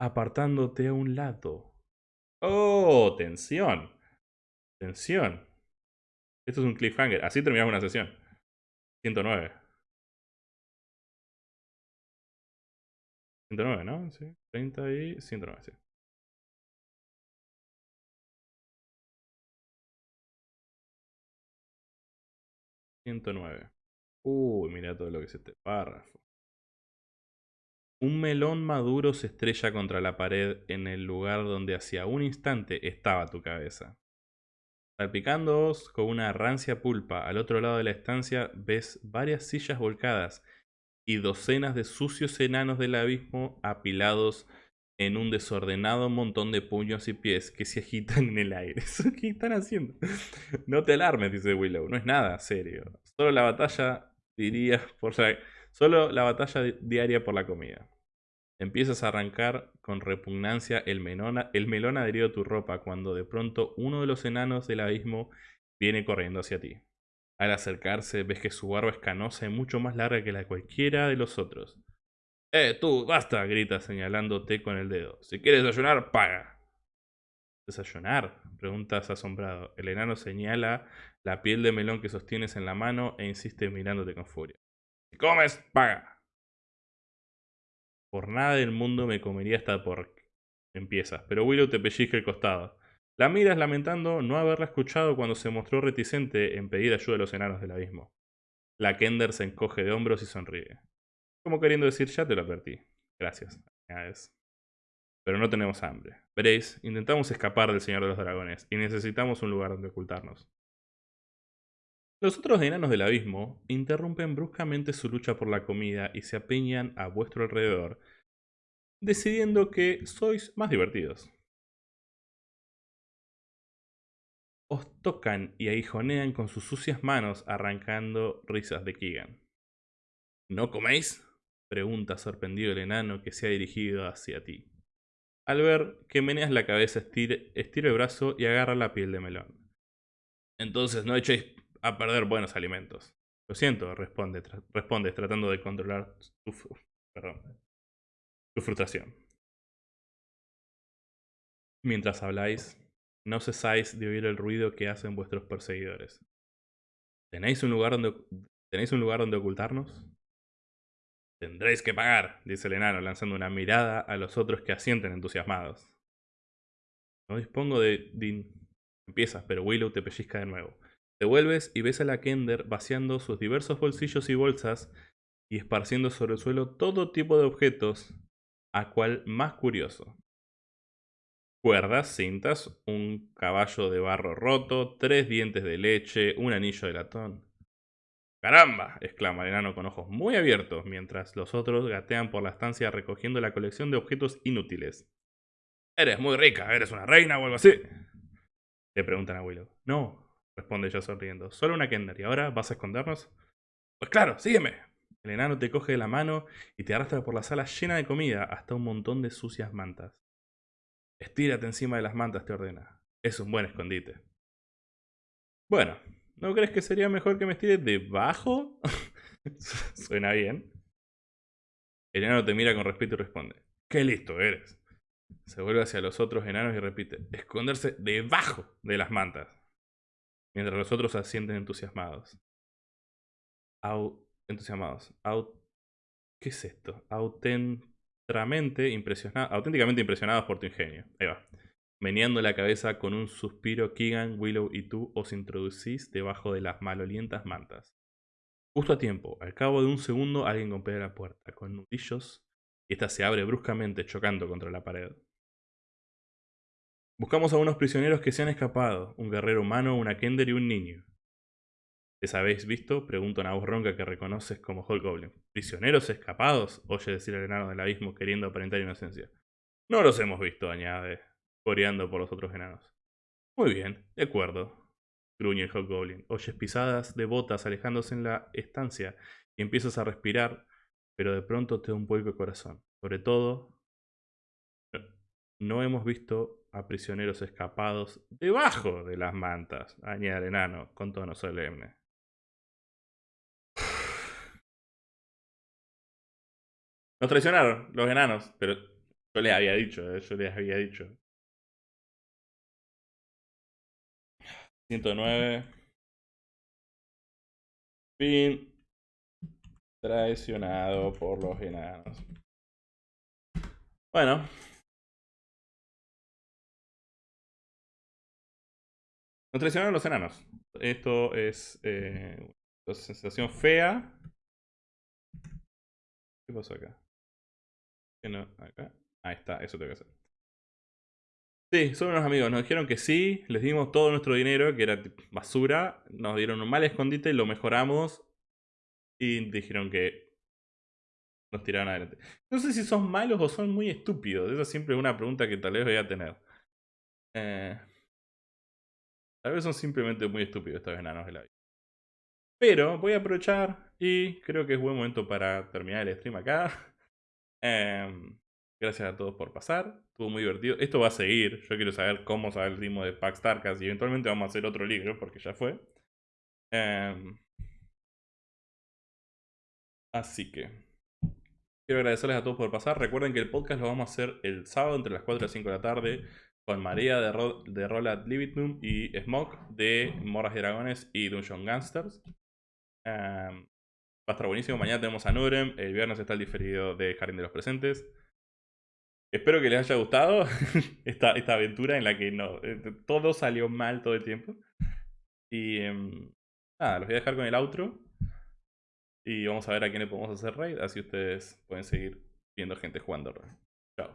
apartándote a un lado. ¡Oh! Tensión. Tensión. Esto es un cliffhanger. Así terminamos una sesión. 109. 109, ¿no? Sí. 30 y 109, sí. ...109... Uy, mira todo lo que es este párrafo. Un melón maduro se estrella contra la pared en el lugar donde hacía un instante estaba tu cabeza. Salpicándoos con una rancia pulpa al otro lado de la estancia ves varias sillas volcadas y docenas de sucios enanos del abismo apilados en un desordenado montón de puños y pies que se agitan en el aire. *laughs* ¿Qué están haciendo? No te alarmes, dice Willow, no es nada serio. Solo la batalla diría *laughs* por Solo la batalla diaria por la comida. Empiezas a arrancar con repugnancia el melón, el melón adherido a tu ropa cuando de pronto uno de los enanos del abismo viene corriendo hacia ti. Al acercarse ves que su barba es canosa y mucho más larga que la de cualquiera de los otros. ¡Eh, tú, basta! grita señalándote con el dedo. Si quieres desayunar, paga. ¿Desayunar? preguntas asombrado. El enano señala la piel de melón que sostienes en la mano e insiste mirándote con furia. Si comes, paga. Por nada del mundo me comería esta por... Empiezas, pero Willow te pellizca el costado. La miras lamentando no haberla escuchado cuando se mostró reticente en pedir ayuda a los enanos del abismo. La Kender se encoge de hombros y sonríe. Como queriendo decir, ya te lo advertí. Gracias. Pero no tenemos hambre. Veréis, intentamos escapar del Señor de los Dragones y necesitamos un lugar donde ocultarnos. Los otros enanos del abismo interrumpen bruscamente su lucha por la comida y se apeñan a vuestro alrededor, decidiendo que sois más divertidos. Os tocan y aguijonean con sus sucias manos arrancando risas de Keegan. ¿No coméis? Pregunta sorprendido el enano que se ha dirigido hacia ti. Al ver que meneas la cabeza, estira, el brazo y agarra la piel de melón. Entonces no echéis a perder buenos alimentos. Lo siento, responde, respondes tratando de controlar tu, tu frustración. Mientras habláis, no cesáis de oír el ruido que hacen vuestros perseguidores. ¿Tenéis un lugar donde, ¿tenéis un lugar donde ocultarnos? Tendréis que pagar, dice el enano, lanzando una mirada a los otros que asienten entusiasmados. No dispongo de... Empiezas, pero Willow te pellizca de nuevo. Te vuelves y ves a la Kender vaciando sus diversos bolsillos y bolsas y esparciendo sobre el suelo todo tipo de objetos, a cual más curioso. Cuerdas, cintas, un caballo de barro roto, tres dientes de leche, un anillo de latón. ¡Caramba! exclama el enano con ojos muy abiertos, mientras los otros gatean por la estancia recogiendo la colección de objetos inútiles. Eres muy rica, eres una reina o algo así. Le preguntan a Willow. No, responde ella sonriendo. Solo una Kender. ¿Y ahora vas a escondernos? Pues claro, sígueme. El enano te coge de la mano y te arrastra por la sala llena de comida hasta un montón de sucias mantas. Estírate encima de las mantas, te ordena. Es un buen escondite. Bueno, ¿No crees que sería mejor que me estire debajo? *laughs* Suena bien. El enano te mira con respeto y responde. ¡Qué listo eres! Se vuelve hacia los otros enanos y repite. Esconderse debajo de las mantas. Mientras los otros asienten entusiasmados. Entusiasmados. ¿Qué es esto? Auténticamente impresionados por tu ingenio. Ahí va. Meneando la cabeza con un suspiro, Keegan, Willow y tú os introducís debajo de las malolientas mantas. Justo a tiempo, al cabo de un segundo alguien golpea la puerta con nudillos y esta se abre bruscamente chocando contra la pared. Buscamos a unos prisioneros que se han escapado, un guerrero humano, una Kender y un niño. ¿Les habéis visto? Pregunta una voz ronca que reconoces como Hulk Goblin. ¿Prisioneros escapados? Oye decir el enano del abismo queriendo aparentar inocencia. No los hemos visto, añade, coreando por los otros enanos. Muy bien, de acuerdo, gruñe el Hobgoblin. Oyes pisadas de botas alejándose en la estancia y empiezas a respirar, pero de pronto te da un vuelco el corazón. Sobre todo, no hemos visto a prisioneros escapados debajo de las mantas, añade el enano con tono solemne. Nos traicionaron los enanos, pero yo les había dicho, eh, yo les había dicho. 109. Fin traicionado por los enanos. Bueno. Nos traicionaron los enanos. Esto es eh, una sensación fea. ¿Qué pasó acá? ¿Qué no? Acá. Ahí está, eso tengo que hacer. Sí, son unos amigos. Nos dijeron que sí, les dimos todo nuestro dinero, que era basura. Nos dieron un mal escondite, lo mejoramos. Y dijeron que nos tiraron adelante. No sé si son malos o son muy estúpidos. Esa siempre es una pregunta que tal vez voy a tener. Eh, tal vez son simplemente muy estúpidos estos enanos de la vida. Pero voy a aprovechar y creo que es buen momento para terminar el stream acá. *laughs* Em, gracias a todos por pasar. Estuvo muy divertido. Esto va a seguir. Yo quiero saber cómo sabe el ritmo de Pax Tarkas y eventualmente vamos a hacer otro libro porque ya fue. Em, así que quiero agradecerles a todos por pasar. Recuerden que el podcast lo vamos a hacer el sábado entre las 4 y las 5 de la tarde con María de, Ro de Roland Libitum y Smoke de Moras y Dragones y Dungeon Gangsters. Em, va a estar buenísimo. Mañana tenemos a Nurem. El viernes está el diferido de Jardín de los Presentes. Espero que les haya gustado *laughs* esta, aventura en la que no, eh, todo salió mal todo el tiempo. Y em, nada, los voy a dejar con el outro. Y vamos a ver a quién le podemos hacer raid. Así ustedes pueden seguir viendo gente jugando raid. Chao.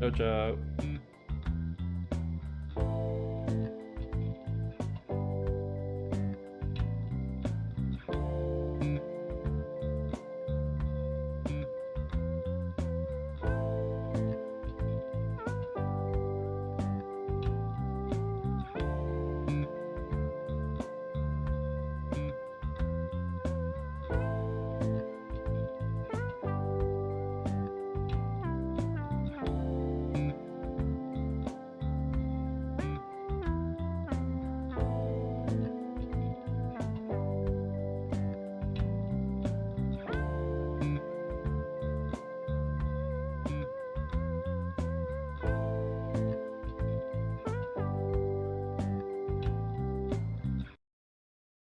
Chao, chao.